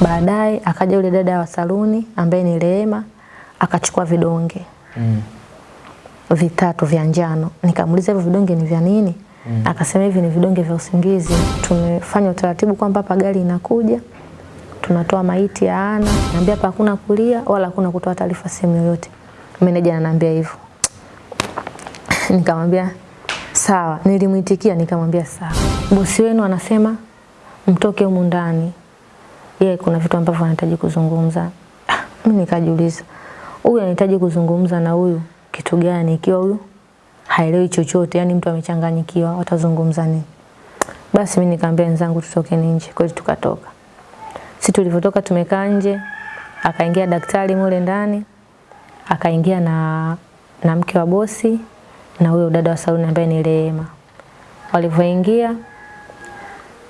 Baadaye akaja yule dada wa saluni ambaye ni Rehema akachukua vidonge Mm. vitatu vya njano. Nikamuuliza hivyo vidonge ni vya nini? Mm. Akasema hivi ni vidonge vya usingizi. Tumefanya utaratibu kwamba hapa gari inakuja tunatoa maiti ya Ana, naambia hapa hakuna kulia wala hakuna kutoa taarifa sehemu yoyote. Meneja ananiambia hivyo. Nikamwambia sawa, nilimuitikia nikamwambia sawa. Bosi wenu anasema mtoke humu ndani. Yeye kuna vitu ambavyo anahitaji kuzungumza. Ah, Mimi nikajiuliza, huyu anahitaji kuzungumza na huyu kitu gani ikiwa huyu haelewi chochote, yani mtu amechanganyikiwa, watazungumza nini? Basi mimi nikamwambia wenzangu tutoke nje. Kweli tukatoka. Sisi tulivyotoka tumekaa nje, akaingia daktari mule ndani, akaingia na na mke wa bosi na huyo dada wa saluni ambaye ni Rehema. Walivyoingia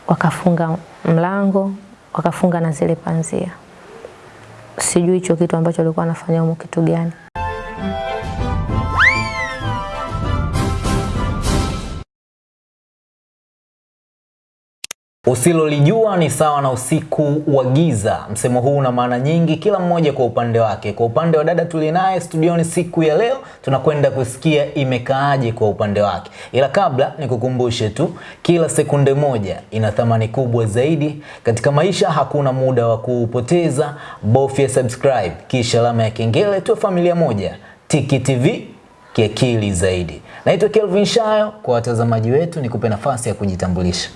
wakafunga mlango, wakafunga na zile panzia. Sijui hicho kitu ambacho alikuwa anafanya humo kitu gani. Usilolijua ni sawa na usiku wa giza. Msemo huu una maana nyingi, kila mmoja kwa upande wake. Kwa upande wa dada tuliye naye studioni siku ya leo, tunakwenda kusikia imekaaje kwa upande wake. Ila kabla nikukumbushe tu, kila sekunde moja ina thamani kubwa zaidi katika maisha. Hakuna muda wa kuupoteza, bofya subscribe kisha alama ya kengele, tuwe familia moja. Tiki TV kiakili zaidi. Naitwa Kelvin Shayo. Kwa watazamaji wetu, nikupe nafasi ya kujitambulisha.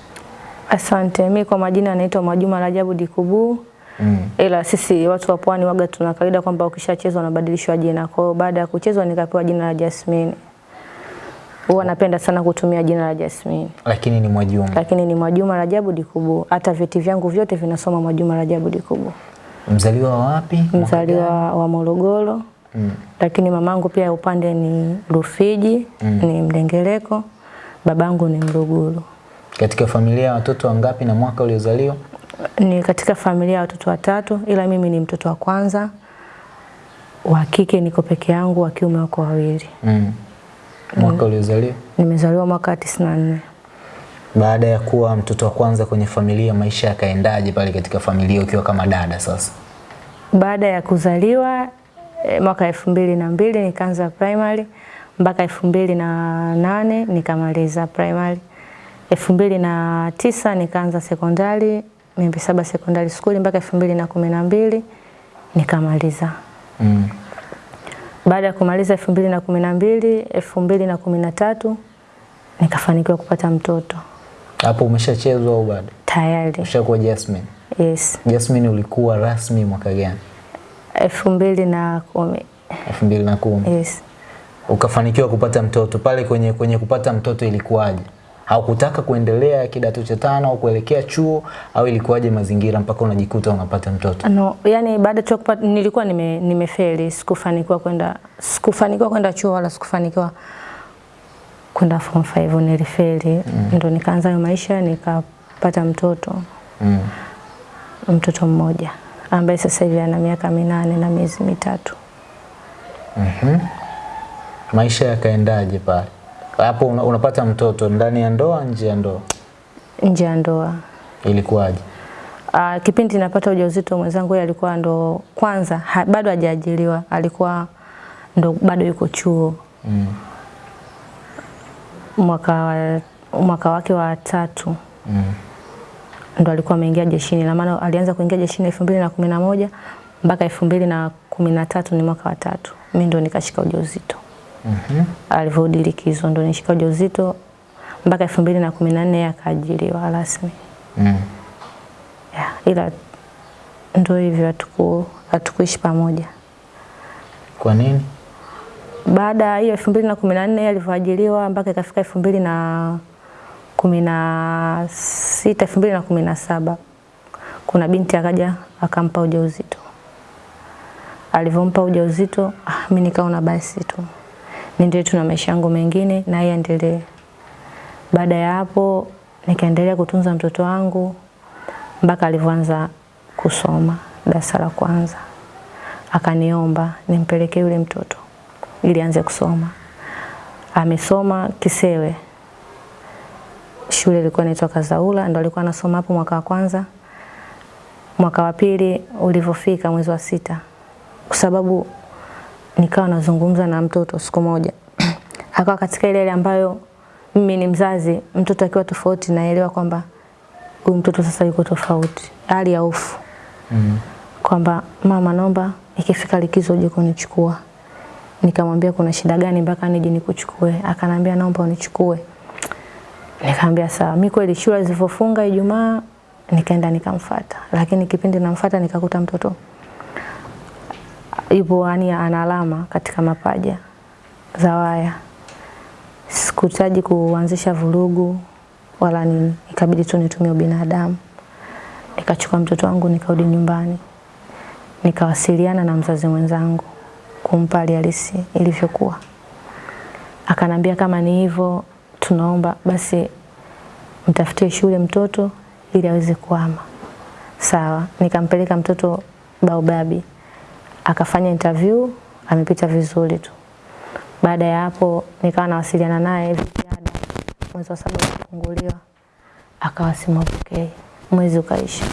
Asante. Mi kwa majina naitwa Mwajuma Rajabu Dikubu. Mm. Ila sisi watu wa pwani waga tuna kawaida kwamba ukishachezwa unabadilishwa jina. Kwa hiyo baada ya kuchezwa nikapewa jina la Jasmine. Huwa napenda sana kutumia jina la Jasmine. Lakini ni Mwajuma. Lakini ni Mwajuma Rajabu Dikubu. Hata vyeti vyangu vyote vinasoma Mwajuma Rajabu Dikubu. Mzaliwa wa wapi? Mzaliwa wa Morogoro. Mm. Lakini mamangu pia upande ni Rufiji, mm. ni Mdengereko. Babangu ni Mruguru. Katika familia ya watoto wangapi na mwaka uliozaliwa? ni katika familia ya watoto watatu, ila mimi ni mtoto wa kwanza. Wa kike niko peke yangu, wa kiume wako wawili. Mm. Mwaka uliozaliwa? Nimezaliwa mwaka 94. Baada ya kuwa mtoto wa kwanza kwenye familia, maisha yakaendaje pale katika familia ukiwa kama dada sasa? Baada ya kuzaliwa eh, mwaka elfu mbili na mbili nikaanza primary mpaka elfu mbili na nane nikamaliza primary. Elfu mbili na tisa nikaanza sekondari Miembe Saba sekondari skuli mpaka elfu mbili na kumi na mbili nikamaliza. Mm. Baada ya kumaliza elfu mbili na kumi na mbili elfu mbili na kumi na tatu nikafanikiwa kupata mtoto Hapo umeshachezwa au bado? tayari. Ushakuwa Jasmine. Yes, Jasmine ulikuwa rasmi mwaka gani? elfu mbili na kumi. 2010. Yes. Ukafanikiwa kupata mtoto. Pale kwenye kwenye kupata mtoto ilikuwaje? Haukutaka kuendelea kidato cha tano au kuelekea chuo au ilikuwaje mazingira mpaka unajikuta unapata mtoto? No, yani baada tu kupata nilikuwa nime nimefeli, sikufanikiwa kwenda sikufanikiwa kwenda chuo wala sikufanikiwa kwenda form 5 nilifeli. Mm. Ndio nikaanza hayo maisha nikapata mtoto Mm. mtoto mmoja ambaye sasa hivi ana miaka minane na miezi mitatu. Mhm. Maisha yakaendaje pale? Hapo una, unapata mtoto ndani ya ndoa, nje ya ndoa, Nje ya ndoa. ilikuwaje? Uh, kipindi napata ujauzito mwenzangu yeye alikuwa ndo kwanza ha, bado hajaajiriwa, alikuwa ndo bado yuko chuo Mm. mwaka wa, mwaka wake wa tatu Mm. ndo alikuwa ameingia jeshini, na maana alianza kuingia jeshini elfu mbili na kumi na moja mpaka elfu mbili na kumi na tatu ni mwaka wa tatu. Mimi ndo nikashika ujauzito Mhm. alivyorudi likizo, ndo nishika ujauzito mpaka elfu mbili na kumi na nne akaajiriwa rasmi. Mm. Yeah, ila ndo hivyo hatuku hatukuishi pamoja. Kwa nini? Baada ya hiyo elfu mbili na kumi na nne alivyoajiriwa mpaka ikafika elfu mbili na kumi na sita elfu mbili na kumi na saba kuna binti akaja akampa ujauzito. Alivyompa ujauzito, ah, mimi nikaona basi tu niendelee tu na maisha yangu mengine na yeye aendelee. Baada ya hapo nikaendelea kutunza mtoto wangu mpaka alivyoanza kusoma darasa la kwanza, akaniomba nimpelekee yule mtoto ili aanze kusoma. Amesoma Kisewe, shule ilikuwa inaitwa Kazaula, ndo alikuwa anasoma hapo mwaka wa kwanza. mwaka wa pili ulivyofika mwezi wa sita, kwa sababu nikawa nazungumza na mtoto siku moja akawa katika ile ile ambayo mimi ni mzazi, mtoto akiwa tofauti naelewa kwamba huyu mtoto sasa yuko tofauti, hali ya hofu Mm. -hmm. kwamba mama, naomba ikifika likizo uje kunichukua. Nikamwambia kuna shida gani mpaka nije nikuchukue? Akanambia naomba unichukue. Nikamwambia sawa. Mimi kweli shule zilivofunga Ijumaa nikaenda nikamfuata, lakini kipindi namfuata nikakuta mtoto yupo yani ana alama katika mapaja za waya. Sikutaji kuanzisha vurugu wala nini, ikabidi tu nitumie ubinadamu. Nikachukua mtoto wangu nikarudi nyumbani, nikawasiliana na mzazi mwenzangu kumpa hali halisi ilivyokuwa. Akanambia kama ni hivyo, tunaomba basi mtafutie shule mtoto ili aweze kuhama. Sawa, nikampeleka mtoto Baobabi, akafanya interview, amepita vizuri tu. Baada ya hapo nikawa nawasiliana naye vijana, mwezi wa saba kufunguliwa, akawa okay. Mwezi ukaisha,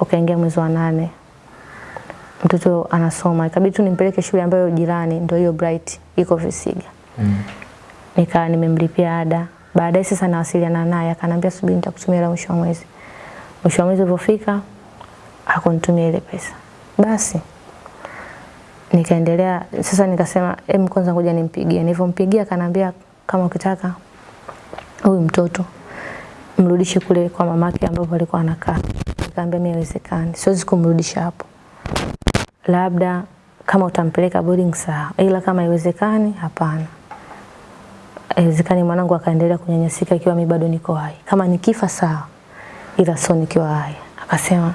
ukaingia mwezi wa nane, mtoto anasoma, ikabidi tu nimpeleke shule ambayo jirani, ndio hiyo Bright iko Visiga. Mm. Nikawa nimemlipia ada. Baadaye sasa nawasiliana naye, akanambia subiri, nitakutumia hela mwisho wa mwezi. Mwisho wa mwezi ulivyofika, hakunitumia ile pesa. Basi nikaendelea sasa, nikasema em, kwanza ngoja nimpigie. Nilivyompigia kanaambia kama ukitaka huyu mtoto mrudishe kule kwa mamake ambapo alikuwa anakaa. Nikamwambia mimi haiwezekani, siwezi kumrudisha hapo, labda kama utampeleka boarding sawa, ila kama haiwezekani, hapana. Haiwezekani mwanangu akaendelea kunyanyasika ikiwa mimi bado niko hai. Kama nikifa sawa, ila sio nikiwa hai. Akasema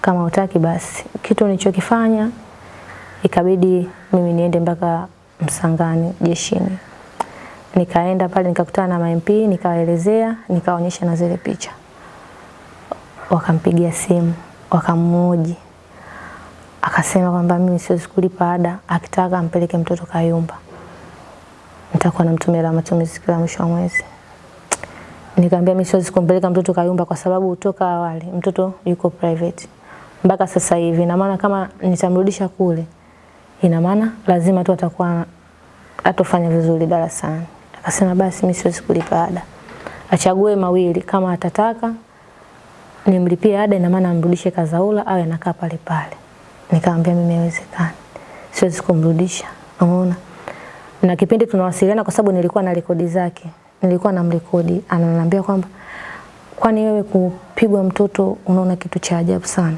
kama utaki basi. Kitu nilichokifanya ikabidi mimi niende mpaka Msangani jeshini. Nikaenda pale nikakutana na MP, nikawaelezea, nikaonyesha na zile picha. Wakampigia simu, wakamhoji. Akasema kwamba mimi siwezi kulipa ada, akitaka ampeleke mtoto Kayumba. Nitakuwa namtumia la matumizi kila mwisho wa mwezi. Nikamwambia mimi siwezi kumpeleka mtoto Kayumba kwa sababu toka awali mtoto yuko private mpaka sasa hivi, na maana kama nitamrudisha kule, ina maana lazima tu atakuwa atofanya vizuri darasani. Akasema basi mimi siwezi kulipa ada, achague mawili, kama atataka nimlipie ada, ina maana amrudishe Kazaula au anakaa pale pale. Nikamwambia mimi haiwezekani, siwezi kumrudisha, unaona. Na kipindi tunawasiliana, kwa sababu nilikuwa na rekodi zake, nilikuwa namrekodi, ananiambia kwamba kwani wewe kupigwa mtoto unaona kitu cha ajabu sana?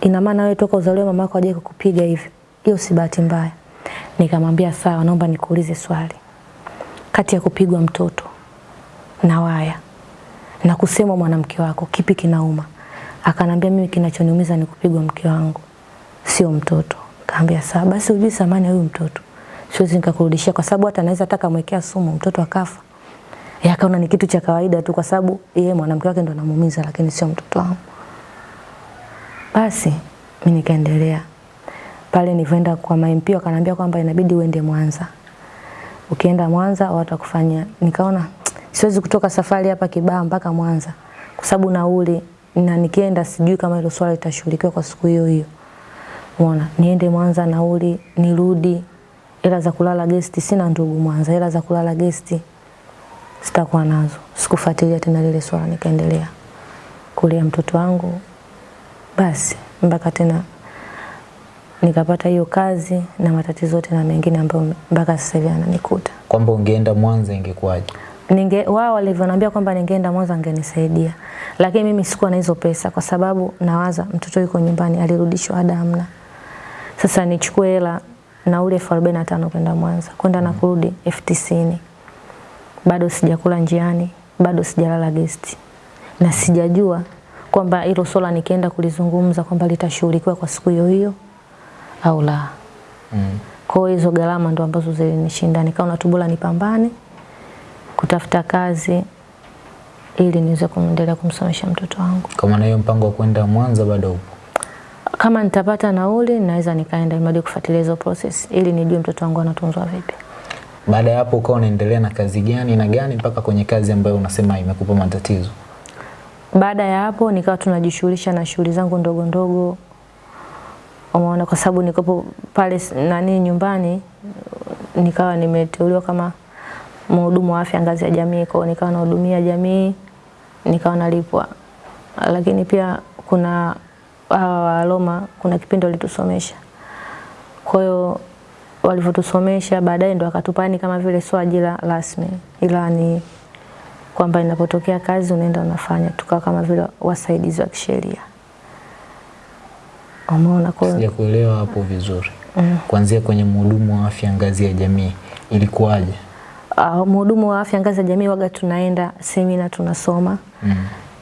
Ina maana wewe toka uzaliwe mama yako hajawahi kukupiga hivyo? Hiyo si bahati mbaya. Nikamwambia sawa, naomba nikuulize swali. Kati ya kupigwa mtoto na waya na kusema mwanamke wako, kipi kinauma? Akanambia mimi kinachoniumiza ni kupigwa mke wangu, sio mtoto. Kaambia sawa, basi ujui thamani ya huyu mtoto, siwezi nikakurudishia, kwa sababu hata anaweza hata mwekea sumu mtoto akafa. Yakaona ni kitu cha kawaida tu, kwa sababu yeye mwanamke wake ndo anamuumiza, lakini sio mtoto wangu. Basi mimi nikaendelea pale, nilivyoenda kwa MP wakaniambia kwamba inabidi uende Mwanza. Ukienda Mwanza watakufanya. Nikaona siwezi kutoka safari hapa Kibaha mpaka Mwanza kwa sababu nauli, na nikienda sijui kama hilo swala litashughulikiwa kwa siku hiyo hiyo. Umeona, niende Mwanza nauli, nirudi, hela za kulala gesti sina ndugu Mwanza, hela za kulala gesti sitakuwa nazo. Sikufuatilia tena lile swala, nikaendelea kulea mtoto wangu basi mpaka tena nikapata hiyo kazi na matatizo yote na mengine ambayo mpaka sasa hivi yananikuta. Kwamba ungeenda Mwanza ingekuwaje? Ninge wao walivyoniambia kwamba ningeenda Mwanza angenisaidia, lakini mimi sikuwa na hizo pesa, kwa sababu nawaza mtoto yuko nyumbani, alirudishwa ada hamna. Sasa nichukue hela nauli elfu arobaini na tano kwenda Mwanza, kwenda na kurudi elfu tisini bado sijakula njiani, bado sijalala gesti, na sijajua kwamba hilo swala nikienda kulizungumza kwamba litashughulikiwa kwa siku hiyo hiyo au la. Mm. Kwa hizo gharama ndo ambazo zilinishinda, nikaona tu bora nipambane kutafuta kazi ili niweze kuendelea kumsomesha mtoto wangu. Kwa maana hiyo mpango wa kwenda Mwanza bado upo. Kama nitapata nauli naweza nikaenda imadi kufuatilia hizo process ili nijue mtoto wangu anatunzwa vipi. Baada ya hapo ukawa unaendelea na kazi gani na gani mpaka kwenye kazi ambayo unasema imekupa matatizo? Baada ya hapo nikawa tunajishughulisha na shughuli zangu ndogo ndogo, umeona, kwa sababu nikopo pale nani nyumbani, nikawa nimeteuliwa kama mhudumu wa afya ngazi ya jamii, kwa nikawa nahudumia jamii, nikawa nalipwa. Lakini pia kuna hawa wa Roma, kuna kipindi walitusomesha, kwa hiyo walivyotusomesha baadaye ndo akatupani kama vile sio ajira rasmi, ila ni kwamba inapotokea kazi unaenda unafanya, tukawa kama vile wasaidizi wa kisheria. Umeona, kwa Sijakuelewa hapo vizuri. Mm. Kuanzia kwenye mhudumu wa afya ngazi ya jamii ilikuwaje? uh, mhudumu wa afya ngazi ya jamii waga tunaenda semina tunasoma Mm.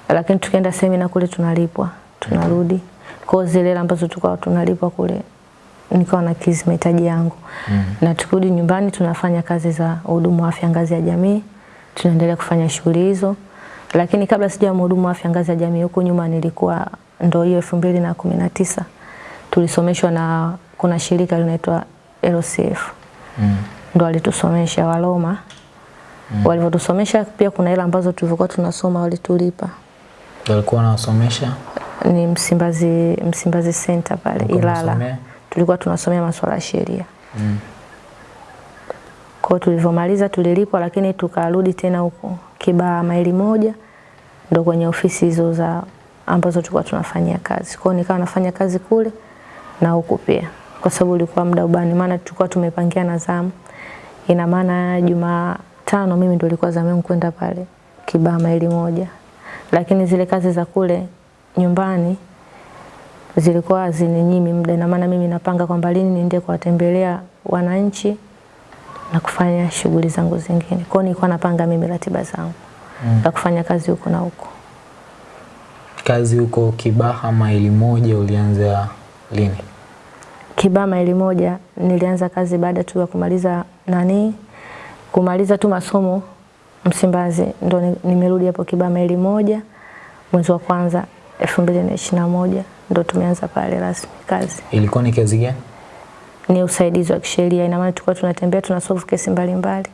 lakini tukienda semina kule tunalipwa tunarudi Mm. kwa zile hela ambazo tulikuwa tunalipwa kule nikawa na kizi mahitaji yangu Mm. na tukirudi nyumbani tunafanya kazi za hudumu wa afya ngazi ya jamii tunaendelea kufanya shughuli hizo lakini kabla sija mhudumu wa afya ngazi ya jamii huko nyuma nilikuwa ndo hiyo elfu mbili na kumi na tisa. Tulisomeshwa na kuna shirika linaitwa LCF Mm. ndo walitusomesha Waroma mm. walivyotusomesha pia kuna hela ambazo tulivyokuwa tunasoma walitulipa. Walikuwa wanawasomesha? Ni Msimbazi Msimbazi Center pale Ilala. tulikuwa tunasomea masuala ya sheria. Mm. kwa tulivyomaliza tulilipwa lakini tukarudi tena huko Kibaha maili moja ndo kwenye ofisi hizo za ambazo tulikuwa tunafanyia kazi kwa hiyo nikawa nafanya kazi kule na huku pia kwa sababu ulikuwa muda ubani maana tulikuwa tumepangia na zamu ina maana Jumatano mimi ndo ilikuwa zamu yangu kwenda pale Kibama maili moja lakini zile kazi za kule nyumbani zilikuwa zininyimi muda ina maana mimi napanga kwamba lini niende kuwatembelea wananchi na kufanya shughuli zangu zingine. Kwa hiyo nilikuwa napanga mimi ratiba zangu Mm. za kufanya kazi huko na huko. Kazi huko Kibaha maili moja ulianza lini? Kibaha maili moja nilianza kazi baada tu ya kumaliza nani, kumaliza tu masomo Msimbazi, ndo nimerudi hapo Kibaha maili moja mwezi wa kwanza elfu mbili na ishirini na moja ndo tumeanza pale rasmi kazi. Ilikuwa ni kazi gani? Ni usaidizi wa kisheria, ina maana tulikuwa tunatembea tunasolve kesi mbalimbali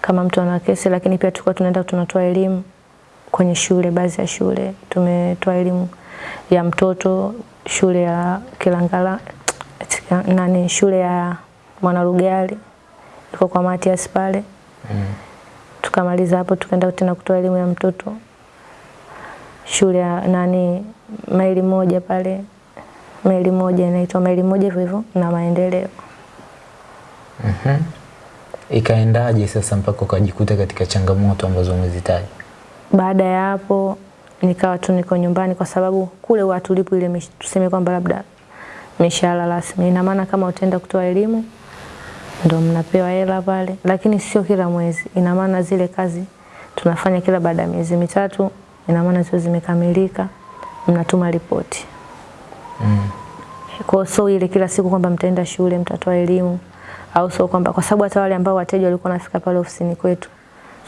kama mtu ana kesi, lakini pia tulikuwa tunaenda tunatoa elimu kwenye shule, baadhi ya shule tumetoa elimu ya mtoto, shule ya Kilangala nani, shule ya Mwanarugali iko kwa Matias pale. Mm. Tukamaliza hapo tukaenda tena kutoa elimu ya mtoto shule ya nani maili moja pale, maili moja inaitwa maili moja hivyo hivyo na maendeleo. Mhm. Ikaendaje sasa mpaka ukajikuta katika changamoto ambazo umezitaja? Baada ya hapo nikawa tu niko nyumbani kwa sababu kule watu lipo ile tuseme kwamba labda mishahara rasmi. Ina maana kama utaenda kutoa elimu ndo mnapewa hela pale, lakini sio kila mwezi. Ina maana zile kazi tunafanya kila baada ya miezi mitatu, ina maana zio zimekamilika, mnatuma ripoti. Mm. Kwa so ile kila siku kwamba mtaenda shule mtatoa elimu au sio kwamba kwa sababu hata wale ambao wateja walikuwa wanafika pale ofisini kwetu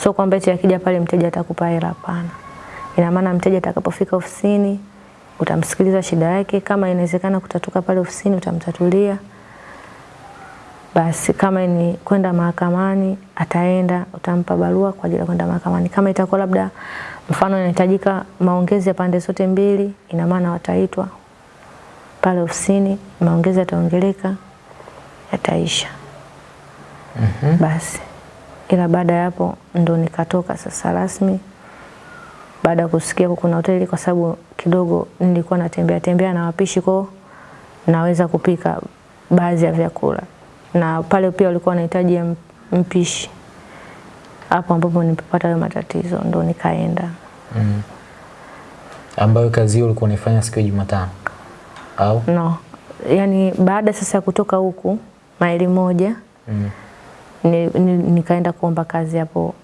sio kwamba eti akija pale mteja atakupa hela, hapana. Ina maana mteja atakapofika ofisini utamsikiliza shida yake, kama inawezekana kutatuka pale ofisini utamtatulia. Basi kama ni kwenda mahakamani ataenda, utampa barua kwa ajili ya kwenda mahakamani. Kama itakuwa labda mfano inahitajika maongezi ya pande zote mbili, ina maana wataitwa pale ofisini, maongezi yataongeleka, yataisha. Mm -hmm. Basi ila baada ya hapo ndo nikatoka sasa rasmi, baada ya kusikia kuna hoteli, kwa sababu kidogo nilikuwa natembea tembea na wapishi kwao, naweza kupika baadhi ya vyakula, na pale pia walikuwa wanahitaji mpishi. Hapo ambapo nilipata hayo matatizo ndo nikaenda Mm. Ambayo kazi hiyo ulikuwa unaifanya siku ya Jumatano au? no, yani baada sasa ya kutoka huku maili moja Mm. Ni, ni, nikaenda kuomba kazi hapo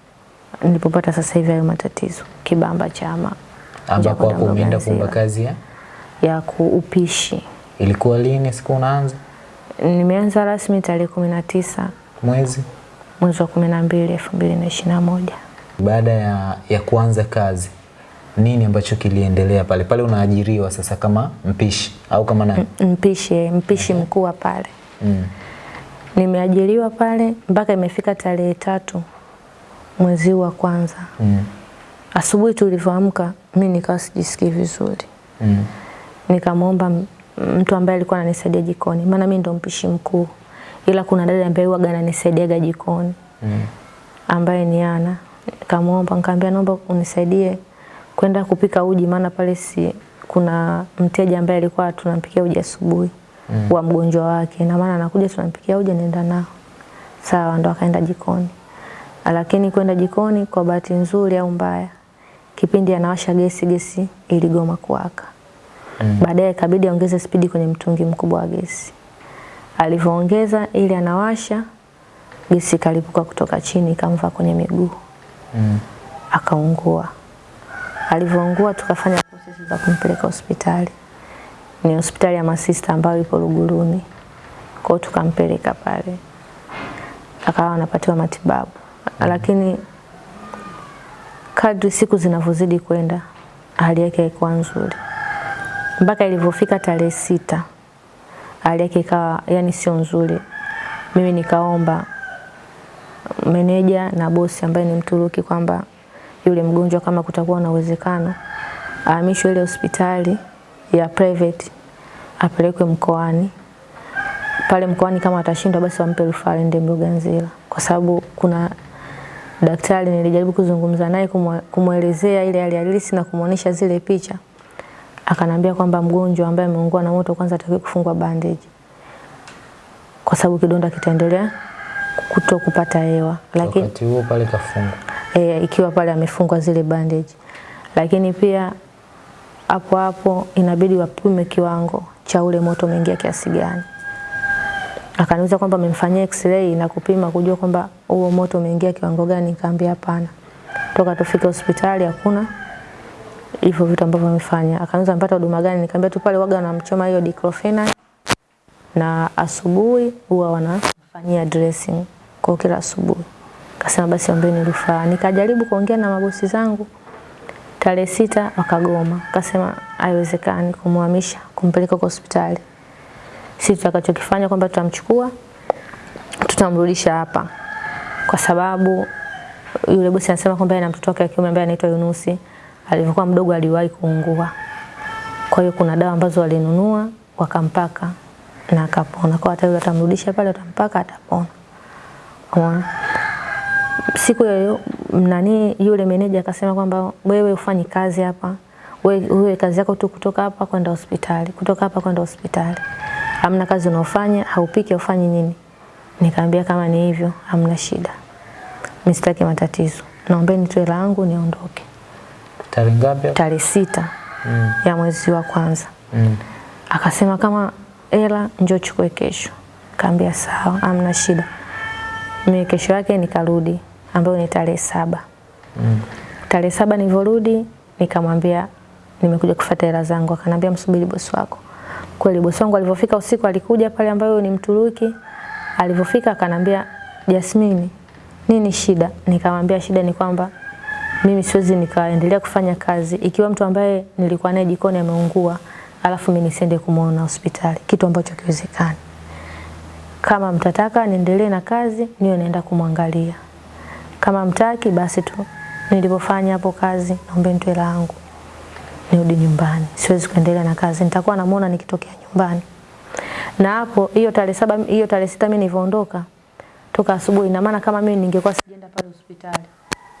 nilipopata sasa hivi hayo matatizo Kibamba chama Ambapo hapo umeenda kuomba kazi ya? ya kuupishi. Ilikuwa lini siku unaanza? Nimeanza rasmi tarehe kumi na tisa Mwezi? mwezi wa kumi na mbili elfu mbili na ishirini na moja. Baada ya, ya kuanza kazi nini ambacho kiliendelea pale? Pale unaajiriwa sasa kama mpishi au kama nani? Mpishi mpishi mkuu pale Mm. Nimeajiriwa pale mpaka imefika tarehe tatu mwezi wa kwanza Mm. asubuhi tulivyoamka, mi nikawa sijisikii vizuri Mm. nikamwomba mtu ambaye alikuwa ananisaidia jikoni, maana mimi ndo mpishi mkuu, ila kuna dada ambaye huwaga ananisaidiaga jikoni Mm. ambaye ni Ana. Nikamwomba nikamwambia, naomba unisaidie kwenda kupika uji, maana pale si kuna mteja ambaye alikuwa tunampikia uji asubuhi Mm. wa mgonjwa wake, na maana anakuja tunampikia uji, nenda nao. Sawa, ndo akaenda jikoni, lakini kwenda jikoni kwa bahati nzuri au mbaya, kipindi anawasha gesi, gesi iligoma kuwaka. Mm. Baadaye ikabidi aongeze spidi kwenye mtungi mkubwa wa gesi. Alivyoongeza ili anawasha, gesi kalipuka kutoka chini ikamva kwenye miguu, Mm. akaungua. Alivyoungua tukafanya prosesi za kumpeleka hospitali. Ni hospitali ya masista ambayo ipo Luguruni. Kwa hiyo tukampeleka pale, akawa anapatiwa matibabu, mm. lakini kadri siku zinavyozidi kwenda hali yake haikuwa nzuri mpaka ilivyofika tarehe sita hali yake ikawa yani sio nzuri. Mimi nikaomba meneja na bosi ambaye ni Mturuki kwamba yule mgonjwa kama kutakuwa na uwezekano ahamishwe ile hospitali ya private apelekwe mkoani. Pale mkoani kama atashindwa, basi wampe rufaa aende Mloganzila, kwa sababu kuna daktari nilijaribu kuzungumza naye kumwe- kumwelezea ile hali halisi na kumwonyesha zile picha. Akanambia kwamba mgonjwa ambaye ameungua na moto kwanza atakiwa kufungwa bandage kwa sababu kidonda kitaendelea kuto kupata hewa, lakini Wakati huo pale kafungwa. e, ikiwa pale amefungwa zile bandage, lakini pia hapo hapo inabidi wapime kiwango cha ule moto umeingia kiasi gani. Akaniuliza kwamba amemfanyia x-ray na kupima kujua kwamba huo moto umeingia kiwango gani. Nikamwambia hapana, toka tufike hospitali hakuna hivyo vitu ambavyo amefanya. Akaniuliza mpata huduma gani? Nikamwambia tu pale waga wanamchoma hiyo diclofenac na asubuhi huwa wanafanyia dressing kwa kila asubuhi. Akasema basi ombeni rufaa. Nikajaribu kuongea na mabosi zangu tarehe sita wakagoma, akasema haiwezekani kumhamisha kumpeleka kwa hospitali. Sisi tutakachokifanya kwamba tutamchukua tutamrudisha hapa, kwa sababu yule bosi anasema kwamba ana na mtoto wake wa kiume ambaye anaitwa Yunusi alivyokuwa mdogo aliwahi kuungua. Kwa hiyo kuna dawa ambazo walinunua wakampaka na akapona. Kwa hata yule atamrudisha pale, atampaka atapona. Umeona? Siku ya nani yule meneja akasema kwamba wewe ufanyi kazi hapa, wewe, kazi yako tu kutoka hapa kwenda hospitali, kutoka hapa kwenda hospitali. Hamna kazi unaofanya, haupiki, haufanyi nini? Nikamwambia kama ni hivyo, hamna shida. Mimi sitaki matatizo. Naombeni tu hela yangu niondoke. Tarehe ngapi? Tarehe sita Mm. ya mwezi wa kwanza. Mm. Akasema kama hela njoo chukue kesho. Kaambia sawa, hamna shida. Mimi kesho yake nikarudi ambayo ni tarehe saba. Mm. Tarehe saba nilivyorudi nikamwambia nimekuja kufuata hela zangu. Akanambia msubiri bosi wako. Kweli bosi wangu alivyofika usiku alikuja pale ambayo ni Mturuki. Alivyofika akanambia Jasmine, nini shida? Nikamwambia shida ni kwamba mimi siwezi nikaendelea kufanya kazi ikiwa mtu ambaye nilikuwa naye jikoni ameungua, alafu mimi nisiende kumwona hospitali, kitu ambacho kiwezekani. Kama mtataka niendelee na kazi, niwe naenda kumwangalia. Kama mtaki, basi tu nilipofanya hapo kazi, naombe nitoe langu nirudi nyumbani. Siwezi kuendelea na kazi, nitakuwa namuona nikitokea nyumbani. Na hapo hiyo tarehe saba, hiyo tarehe sita mimi nilivyoondoka toka asubuhi, ina maana kama mimi ningekuwa sijaenda pale hospitali,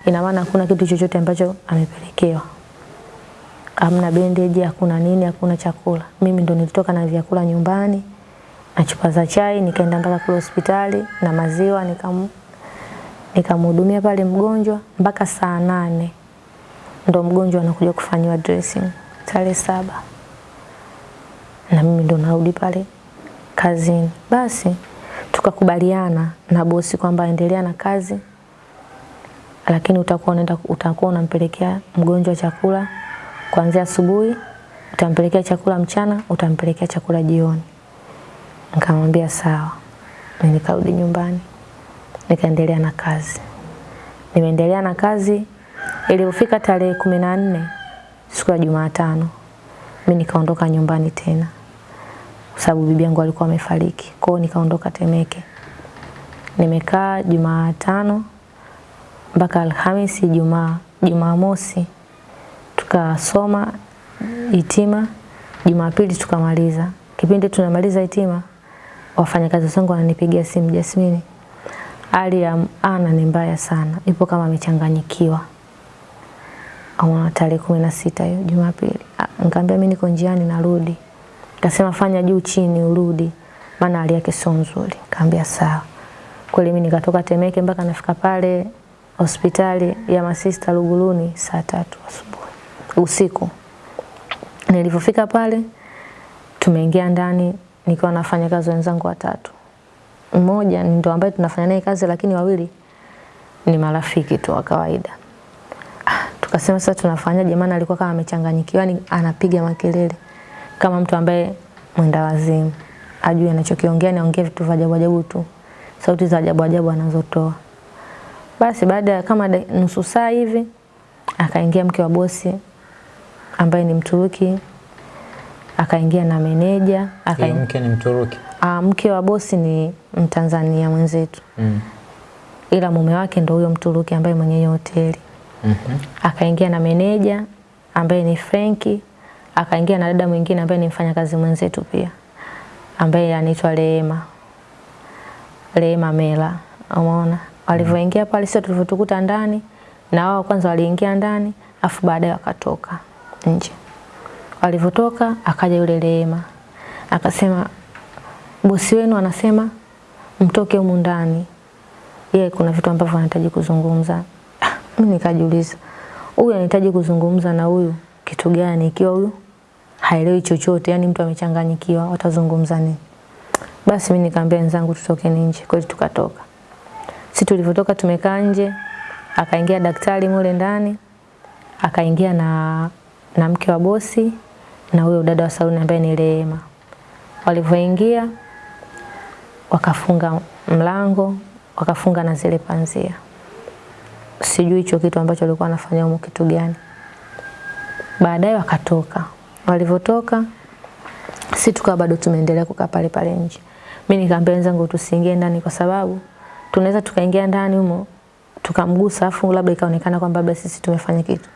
ina maana hakuna kitu chochote ambacho amepelekewa. Hamna bendeji, hakuna nini, hakuna chakula. Mimi ndo nilitoka na vyakula nyumbani na chupa za chai, nikaenda mpaka kule hospitali na maziwa, nikam nikamhudumia pale mgonjwa mpaka saa nane ndo mgonjwa anakuja kufanyiwa dressing tarehe saba na mimi ndo narudi pale kazini. Basi tukakubaliana na bosi kwamba endelea na kazi, lakini utakuwa unaenda utakuwa unampelekea mgonjwa chakula kuanzia asubuhi, utampelekea chakula mchana, utampelekea chakula jioni. Nikamwambia sawa. Nikarudi nyumbani nikaendelea na kazi. Nimeendelea na kazi ilipofika tarehe kumi na nne siku ya Jumatano mimi nikaondoka nyumbani tena, kwa sababu bibi yangu alikuwa amefariki. Kwa hiyo nikaondoka Temeke. Nimekaa Jumatano mpaka Alhamisi, Ijumaa Jumamosi tukasoma itima, Jumapili tukamaliza. Kipindi tunamaliza itima, wafanyakazi wangu wananipigia simu, Jasmine, hali ya Ana ni mbaya sana, ipo kama amechanganyikiwa. Au tarehe kumi na sita hiyo Jumapili. Nikamwambia mimi niko njiani narudi. Akasema fanya juu chini urudi, maana hali yake sio nzuri. Nikamwambia sawa. Kweli mimi nikatoka Temeke mpaka nafika pale hospitali ya masista Luguruni saa tatu asubuhi usiku. Nilipofika pale tumeingia ndani nikiwa nafanya kazi wenzangu watatu. Mmoja ndo ambaye tunafanya naye kazi lakini wawili ni marafiki tu wa kawaida. Ah, Tukasema sasa tunafanyaje maana alikuwa kama amechanganyikiwa yani anapiga makelele kama mtu ambaye mwenda wazimu. Ajui anachokiongea ni ongea vitu vya ajabu ajabu tu. Sauti za ajabu ajabu anazotoa. Basi baada ya kama de, nusu saa hivi akaingia mke wa bosi ambaye ni Mturuki, akaingia na meneja, akaingia mke ni Mturuki. Ah, mke wa bosi ni Mtanzania mwenzetu, Mm. ila mume wake ndo huyo Mturuki ambaye mwenye hiyo hoteli. Mhm. Akaingia na meneja ambaye ni Frenki, akaingia na dada mwingine ambaye ni mfanyakazi mwenzetu pia ambaye anaitwa Rehema. Rehema Mela, umeona? Walivyoingia pale sio tulivyotukuta ndani na wao kwanza waliingia ndani afu baadaye wakatoka nje. Walivyotoka akaja yule Rehema akasema bosi wenu anasema mtoke humu ndani, yeye kuna vitu ambavyo anahitaji kuzungumza. Ah, Mimi nikajiuliza huyu anahitaji kuzungumza na huyu kitu gani, ikiwa huyu haelewi chochote, yani mtu amechanganyikiwa, watazungumza nini? Basi mimi nikamwambia wenzangu tutoke nje, Kwa hiyo tukatoka. Sisi tulivyotoka tumekaa nje, akaingia daktari mule ndani, akaingia na na mke wa bosi na huyo dada wa saluni ambaye ni Rehema. Walivyoingia wakafunga mlango, wakafunga na zile panzia. Sijui hicho kitu ambacho walikuwa wanafanya humo kitu gani. Baadaye wakatoka. Walivyotoka si tukawa bado tumeendelea kukaa pale pale nje. Mimi nikaambia wenzangu tusiingie ndani kwa sababu tunaweza tukaingia ndani humo tukamgusa afu labda ikaonekana kwamba labda sisi tumefanya kitu.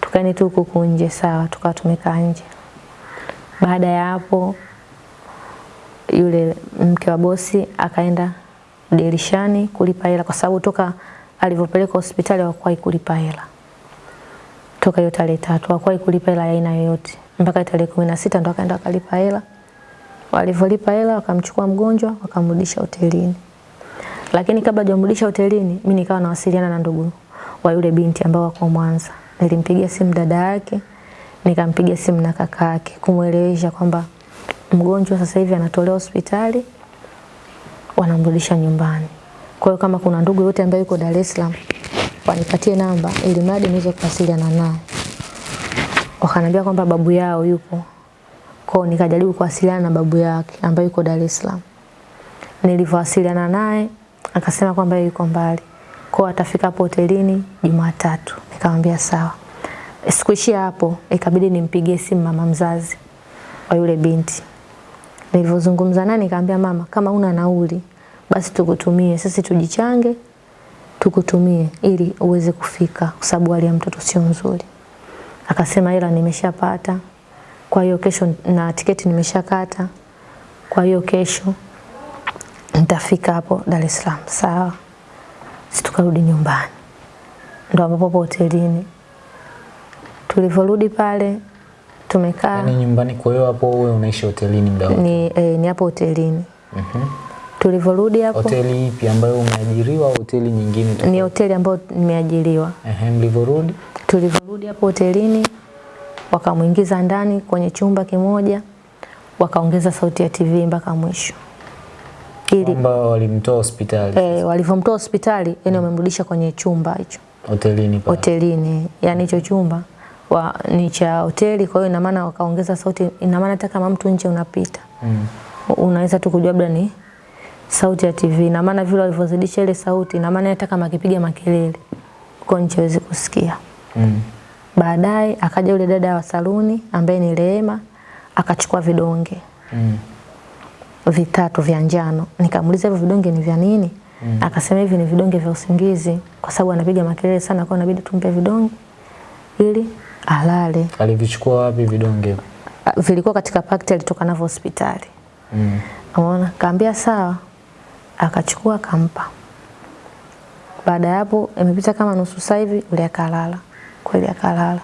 Tukaeni tu huku nje sawa, tukawa tumekaa nje. Baada ya hapo yule mke wa bosi akaenda dirishani kulipa hela kwa sababu toka alivyopeleka hospitali hawakuwahi kulipa hela. Toka hiyo tarehe tatu hawakuwahi kulipa hela aina yoyote mpaka tarehe kumi na sita ndo akaenda akalipa hela. Walivyolipa hela wakamchukua mgonjwa wakamrudisha hotelini. Lakini kabla hajamrudisha hotelini, mi nikawa nawasiliana na ndugu wa yule binti ambao wako Mwanza. Nilimpigia simu dada yake, nikampigia simu na kaka yake kumwelewesha kwamba mgonjwa sasa hivi anatolewa hospitali wanamrudisha nyumbani. Kwa hiyo kama kuna ndugu yote ambaye yuko Dar es Salaam wanipatie namba ili mradi niweze kuwasiliana naye. Wakaniambia kwamba babu yao yupo. Kwa hiyo nikajaribu kuwasiliana na babu yake ambaye yuko Dar es Salaam. Nilivyowasiliana naye akasema kwamba yuko mbali. Kwa hiyo atafika hapo hotelini Jumatatu. Nikamwambia sawa. Sikuishia hapo, ikabidi nimpigie simu mama mzazi wa yule binti. Nilivyozungumza naye nikamwambia mama, kama una nauli basi tukutumie, sisi tujichange tukutumie ili uweze kufika kwa sababu hali ya mtoto sio nzuri. Akasema hela nimeshapata. Kwa hiyo kesho na tiketi nimeshakata. Kwa hiyo kesho nitafika hapo Dar es Salaam. Sawa. Sisi tukarudi nyumbani. Ndo ambapo hotelini. Tulivyorudi pale tumekaa yani nyumbani kwa hiyo hapo wewe unaishi hotelini muda wote. ni, eh, ni hapo hotelini. Mhm. Tulivyorudi hapo Hoteli ipi ambayo umeajiriwa au hoteli nyingine tu? ni hoteli ambayo nimeajiriwa. Ehe, mlivyorudi? Tulivyorudi hapo hotelini wakamwingiza ndani kwenye chumba kimoja, wakaongeza sauti ya TV mpaka mwisho ili Kwamba walimtoa hospitali eh, walivyomtoa hospitali yani wamemrudisha kwenye chumba hicho hotelini pale. hotelini, yani hicho chumba wa, ni cha hoteli. Kwa hiyo ina maana wakaongeza sauti, ina maana hata kama mtu nje unapita Mm. unaweza tu kujua labda ni sauti ya TV. Ina maana vile walivyozidisha ile sauti, ina maana hata kama akipiga makelele uko nje hawezi kusikia. Mm. Baadaye akaja yule dada wa saluni ambaye ni Rehema akachukua vidonge Mm. vitatu vya njano. Nikamuuliza hivyo vidonge ni vya nini? Mm. Akasema hivi ni vidonge vya usingizi kwa sababu anapiga makelele sana kwa inabidi tumpe vidonge ili alale. Alivichukua wapi vidonge? Vilikuwa katika pakiti alitoka navyo hospitali. Mm. Umeona? Kaambia sawa. Akachukua akampa. Baada ya hapo imepita kama nusu saa hivi ule akalala. Kweli akalala.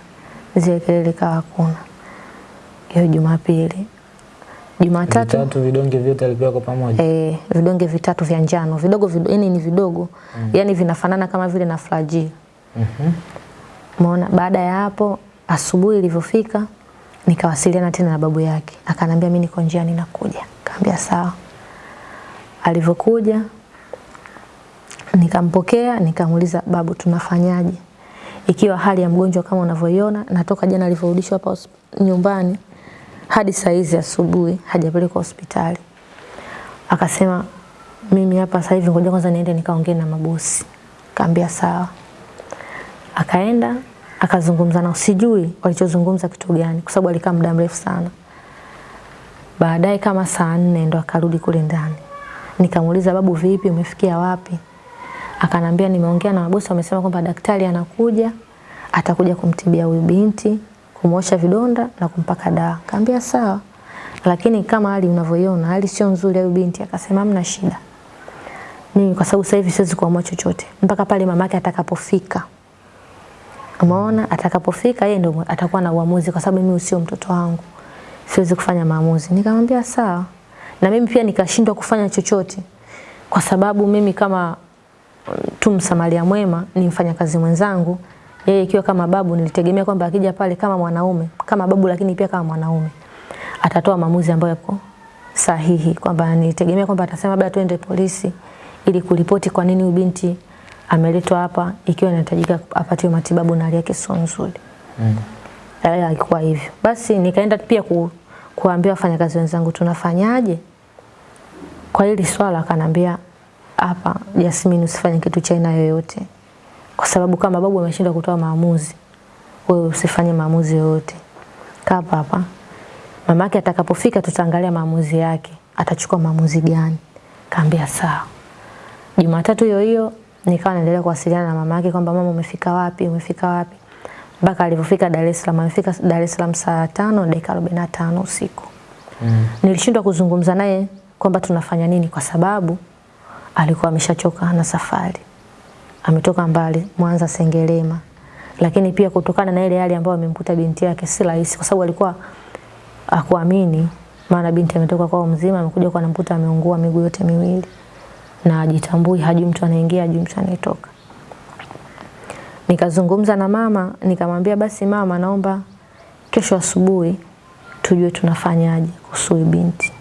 Zile kelele kawa hakuna. Hiyo Jumapili. Jumatatu Vitatu vidonge vyote alipewa kwa pamoja. eh, vidonge vitatu vya njano vidogo vidogo, yani ni vidogo mm. Yaani vinafanana kama vile na flagyl. Mhm. Mm Umeona? Baada ya hapo asubuhi ilivyofika nikawasiliana tena na babu yake, akanambia mimi niko njiani nakuja. Kaambia sawa. Alivyokuja nikampokea, nikamuuliza babu, tunafanyaje ikiwa hali ya mgonjwa kama unavyoiona, natoka jana alivyorudishwa hapa nyumbani hadi saa hizi asubuhi hajapelekwa hospitali. Akasema mimi hapa sasa hivi ngoja kwanza niende nikaongee na mabosi. Kaambia sawa. Akaenda akazungumza nao, sijui walichozungumza kitu gani, kwa sababu alikaa muda mrefu sana. Baadaye kama saa nne ndo akarudi kule ndani. Nikamuuliza babu, vipi, umefikia wapi? Akanambia nimeongea na mabosi, wamesema kwamba daktari anakuja, atakuja kumtibia huyu binti, kumwosha vidonda na kumpaka dawa. Kaambia sawa, lakini kama hali unavyoiona hali sio nzuri huyu binti. Akasema hamna shida, mimi kwa sababu sasa hivi siwezi kuamua chochote mpaka pale mamake atakapofika. Umeona, atakapofika yeye ndio atakuwa na uamuzi, kwa sababu mimi sio mtoto wangu, siwezi kufanya maamuzi. Nikamwambia sawa, na mimi pia nikashindwa kufanya chochote. Kwa sababu mimi kama mm, tu msamaria mwema ni mfanyakazi mwenzangu, yeye ikiwa kama babu, nilitegemea kwamba akija pale kama mwanaume, kama babu, lakini pia kama mwanaume atatoa maamuzi ambayo yako sahihi, kwamba nilitegemea kwamba atasema labda twende polisi ili kuripoti kwa nini huyu binti ameletwa hapa ikiwa inahitajika apatiwe matibabu na hali yake sio nzuri. Mm. Eh, alikuwa hivyo. Basi nikaenda pia ku, kuambia wafanyakazi wenzangu tunafanyaje kwa hili swala. Akanambia hapa, Jasmine, usifanye kitu cha aina yoyote, kwa sababu kama babu ameshindwa kutoa maamuzi, wewe usifanye maamuzi yoyote. Kaa hapa, mamake atakapofika tutaangalia maamuzi yake, atachukua maamuzi gani. Kaambia sawa. Jumatatu hiyo hiyo nikawa naendelea kuwasiliana na mama yake kwamba mama, umefika wapi? Umefika wapi? Mpaka alivyofika Dar es Salaam. Amefika Dar es Salaam saa tano na dakika arobaini na tano usiku. Mm. Nilishindwa kuzungumza naye kwamba tunafanya nini, kwa sababu alikuwa ameshachoka na safari, ametoka mbali Mwanza Sengerema, lakini pia kutokana na ile hali ambayo amemkuta binti yake si rahisi, kwa sababu alikuwa akuamini, maana binti ametoka kwao mzima, amekuja kwa namkuta ameungua miguu yote miwili na ajitambui, hajui mtu anaingia, hajui mtu anayetoka. Nikazungumza na mama, nikamwambia basi mama, naomba kesho asubuhi tujue tunafanyaje kuhusu binti.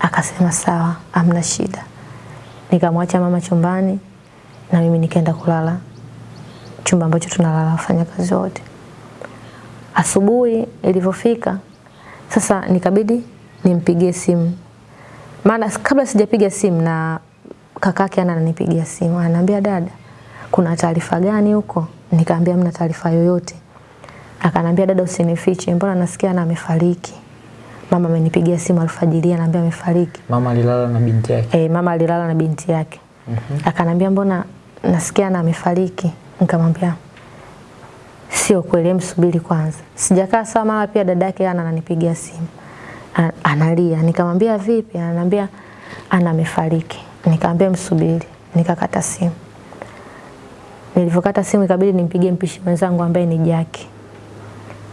Akasema sawa, amna shida. Nikamwacha mama chumbani na mimi nikaenda kulala chumba ambacho tunalala wafanyakazi wote. Asubuhi ilivyofika sasa, nikabidi nimpigie simu, maana kabla sijapiga simu na kakake ana ananipigia simu, ananiambia dada, kuna taarifa gani huko? Nikaambia mna taarifa yoyote. Akanambia dada, usinifiche, mbona nasikia na amefariki. Mama amenipigia simu alfajiri, ananiambia amefariki. Mama alilala na binti yake. E, mama alilala na binti yake. mm -hmm. Akanambia mbona nasikia na amefariki. Nikamwambia sio kweli, msubiri kwanza. Sijakaa sawa, mara pia dada yake ana ananipigia simu. Analia. Nikamwambia vipi? Ananiambia ana amefariki. Nikamwambia msubiri. Nikakata simu. Nilivyokata simu ikabidi nimpigie mpishi mwenzangu ambaye ni Jaki.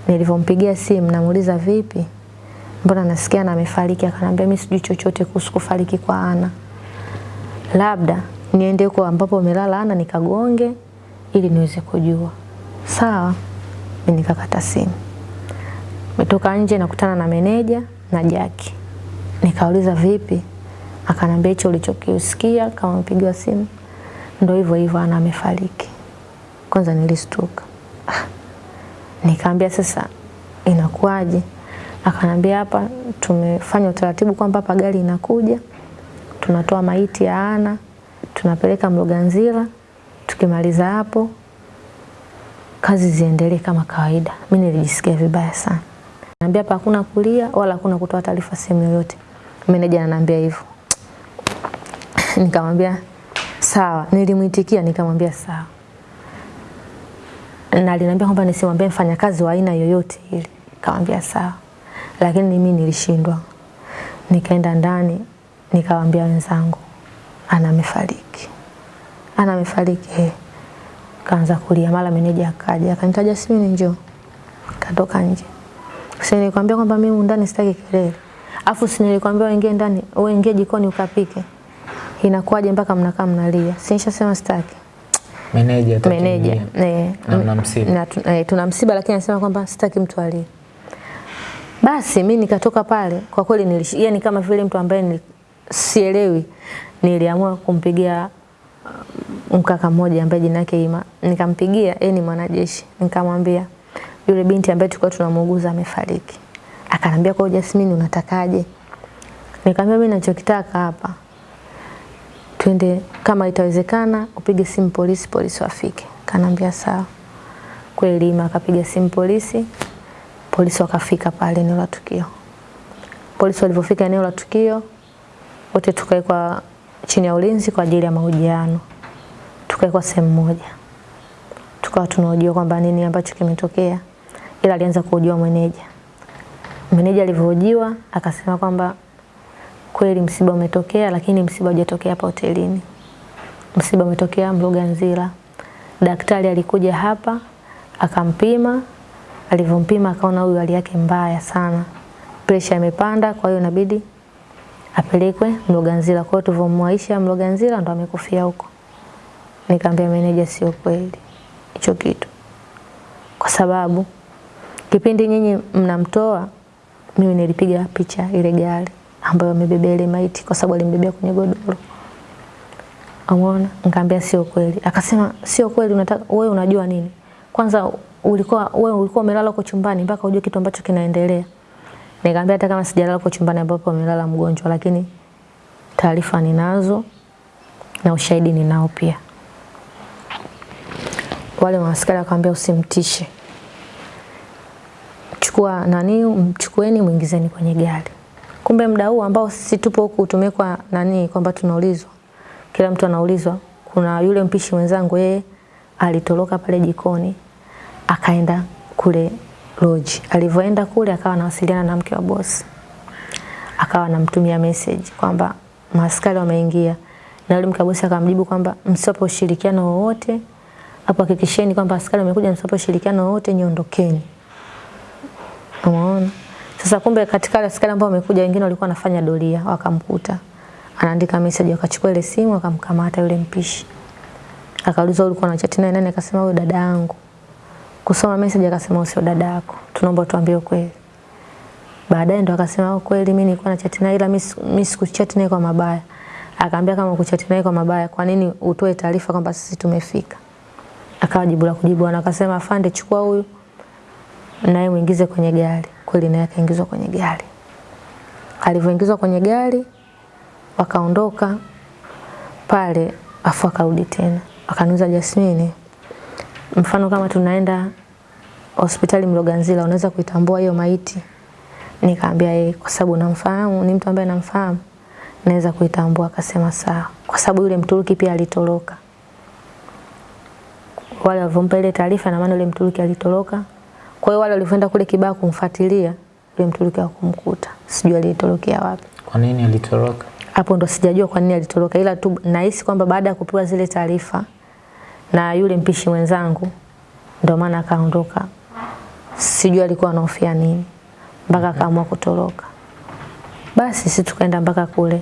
Nilivyompigia simu namuuliza vipi? Mbona nasikia na amefariki? Akanambia mimi sijui chochote kuhusu kufariki kwa Ana. Labda niende huko ambapo amelala Ana nikagonge ili niweze kujua. Sawa. Mimi nikakata simu. Nimetoka nje nakutana na meneja na Jaki. Nikauliza vipi? Akanambia hicho ulichokisikia kama mpigwa simu ndio hivyo hivyo Ana amefariki. Kwanza nilistuka. Nikaambia sasa inakuwaje? Akanambia hapa tumefanya utaratibu kwamba hapa gari inakuja, tunatoa maiti ya Ana, tunapeleka Mloganzila, tukimaliza hapo kazi ziendelee kama kawaida. Mimi nilijisikia vibaya sana. Naambia hapa hakuna kulia wala hakuna kutoa taarifa sehemu yoyote. Meneja ananiambia hivyo. Nikamwambia sawa. Nilimwitikia nikamwambia sawa, na aliniambia kwamba nisimwambie mfanyakazi wa aina yoyote ile. Nikamwambia sawa, lakini mimi nilishindwa. Nikaenda ndani nikawaambia wenzangu, ana amefariki, ana amefariki He, Kaanza kulia, mara meneja akaja akanitaja, Jasmine njoo. Katoka nje. Si nilikwambia kwamba mimi ndani sitaki kelele. Afu si nilikwambia uingie ndani, uingie jikoni ukapike. Inakuwaje mpaka mnakaa mnalia? Si nishasema sitaki. Meneja Meneja eh, Na msiba. eh, tuna msiba lakini anasema kwamba sitaki mtu alie. Basi mi nikatoka pale, kwa kweli nilish, yani kama vile mtu ambaye sielewi, niliamua kumpigia uh, mkaka mmoja ambaye jina yake Ima. Nikampigia, yeye ni mwanajeshi. Nikamwambia yule binti ambaye tulikuwa tunamuuguza amefariki. Akanambia kwa Jasmine unatakaje? Nikamwambia mimi ninachokitaka hapa twende kama itawezekana upige simu polisi, polisi wafike. Kanaambia sawa. Kweli akapiga simu polisi, polisi wakafika pale eneo la tukio. Polisi walipofika eneo la tukio, wote tukawekwa chini ya ulinzi kwa ajili ya mahojiano. Tukawekwa sehemu moja, tukawa tunahojiwa kwamba nini ambacho kimetokea, ila alianza kuhojiwa meneja. Meneja alivyohojiwa akasema kwamba kweli msiba umetokea, lakini msiba hujatokea hapa hotelini. Msiba umetokea Mloganzila. Daktari alikuja hapa akampima, alivyompima akaona huyu hali yake mbaya sana, presha imepanda, kwa hiyo inabidi apelekwe Mloganzila. Kwa hiyo tulivyomwaisha Mloganzila ndo amekufia huko. Nikamwambia meneja, sio kweli hicho kitu, kwa sababu kipindi nyinyi mnamtoa mimi nilipiga picha ile gari ambayo amebebea ile maiti kwa sababu alimbebea kwenye godoro. Umeona? Nikamwambia sio kweli. Akasema sio kweli, unataka wewe unajua nini? Kwanza ulikuwa wewe ulikuwa umelala huko chumbani mpaka ujue kitu ambacho kinaendelea. Nikamwambia hata kama sijalala huko chumbani ambapo amelala mgonjwa, lakini taarifa ninazo na ushahidi ninao pia. Wale maaskari akamwambia usimtishe. Chukua nani, mchukueni muingizeni kwenye gari. Kumbe muda huu ambao sisi tupo huku tumekwa nani kwamba tunaulizwa. Kila mtu anaulizwa. Kuna yule mpishi mwenzangu yeye alitoroka pale jikoni akaenda kule lodge. Alivyoenda kule akawa anawasiliana na mke wa bosi. Akawa anamtumia message kwamba maaskari wameingia. Na yule mke wa bosi akamjibu kwamba msipo ushirikiano wowote hapo hakikisheni kwamba askari wamekuja, msipo ushirikiano wowote niondokeni. Umeona? Sasa kumbe katika wale askari ambao wamekuja wengine walikuwa wanafanya doria, wakamkuta. Anaandika message wakachukua ile simu wakamkamata yule mpishi. Akaulizwa ulikuwa na chat naye nani? Akasema huyo dada yangu. Kusoma message akasema sio dada yako. Tunaomba tuambie ukweli. Baadaye ndo akasema kweli mimi nilikuwa na chat naye ila mimi sikuchat naye kwa mabaya. Akaambia kama kuchat naye kwa mabaya, kwa nini utoe taarifa kwamba sisi tumefika? Akawa jibu la kujibu akasema afande, chukua huyu naye muingize kwenye gari. Kweli naye akaingizwa kwenye gari. Alivyoingizwa kwenye gari wakaondoka pale, afu akarudi tena akaniuliza, Jasmine, mfano kama tunaenda hospitali Mloganzila, unaweza kuitambua hiyo maiti? Nikaambia yeye, kwa sababu namfahamu, ni mtu ambaye namfahamu, naweza kuitambua. Akasema sawa, kwa sababu yule Mturuki pia alitoroka. Wale walivyompa ile taarifa, na maana yule Mturuki alitoroka kwa hiyo wale walivyoenda kule Kibaha kumfuatilia yule Mturuki kumkuta. Sijui alitorokea wapi. Kwa nini alitoroka? Hapo ndo sijajua kwa nini alitoroka, ila tu nahisi kwamba baada ya kupewa zile taarifa na yule mpishi mwenzangu ndo maana akaondoka. Sijui alikuwa anahofia nini mpaka akaamua kutoroka. Basi sisi tukaenda mpaka kule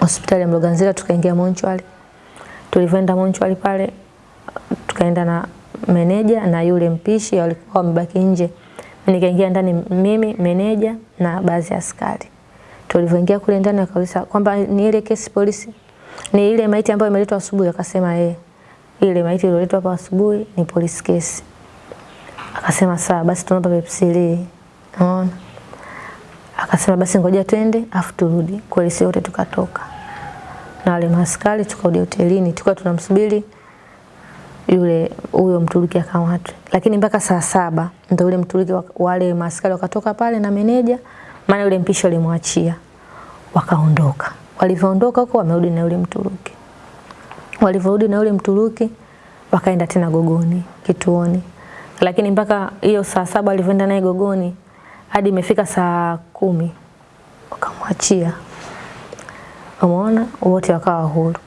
hospitali ya Mloganzila, tukaingia monchwali. Tulivyoenda monchwali pale tukaenda na meneja na yule mpishi walikuwa wamebaki nje. Nikaingia ndani mimi, meneja na baadhi ya askari. Tulivyoingia kule ndani akauliza kwamba ni ile kesi polisi, ni ile maiti ambayo imeletwa asubuhi. Akasema eh, ile maiti iliyoletwa hapa asubuhi ni polisi kesi. Akasema sawa, basi tunaomba pepsili. Unaona? Akasema basi ngoja twende afu turudi. Kweli sisi wote tukatoka na wale maaskari tukarudi hotelini, tukawa tunamsubiri yule huyo Mturuki akamatwe, lakini mpaka saa saba ndio yule Mturuki wale maskari wakatoka pale na meneja, maana yule mpishi alimwachia, wakaondoka. Walivyoondoka huko wamerudi na yule Mturuki. Walivyorudi na yule Mturuki wakaenda tena Gogoni kituoni, lakini mpaka hiyo saa saba walivyoenda naye Gogoni hadi imefika saa kumi wakamwachia. Umeona, wote wakawa huru,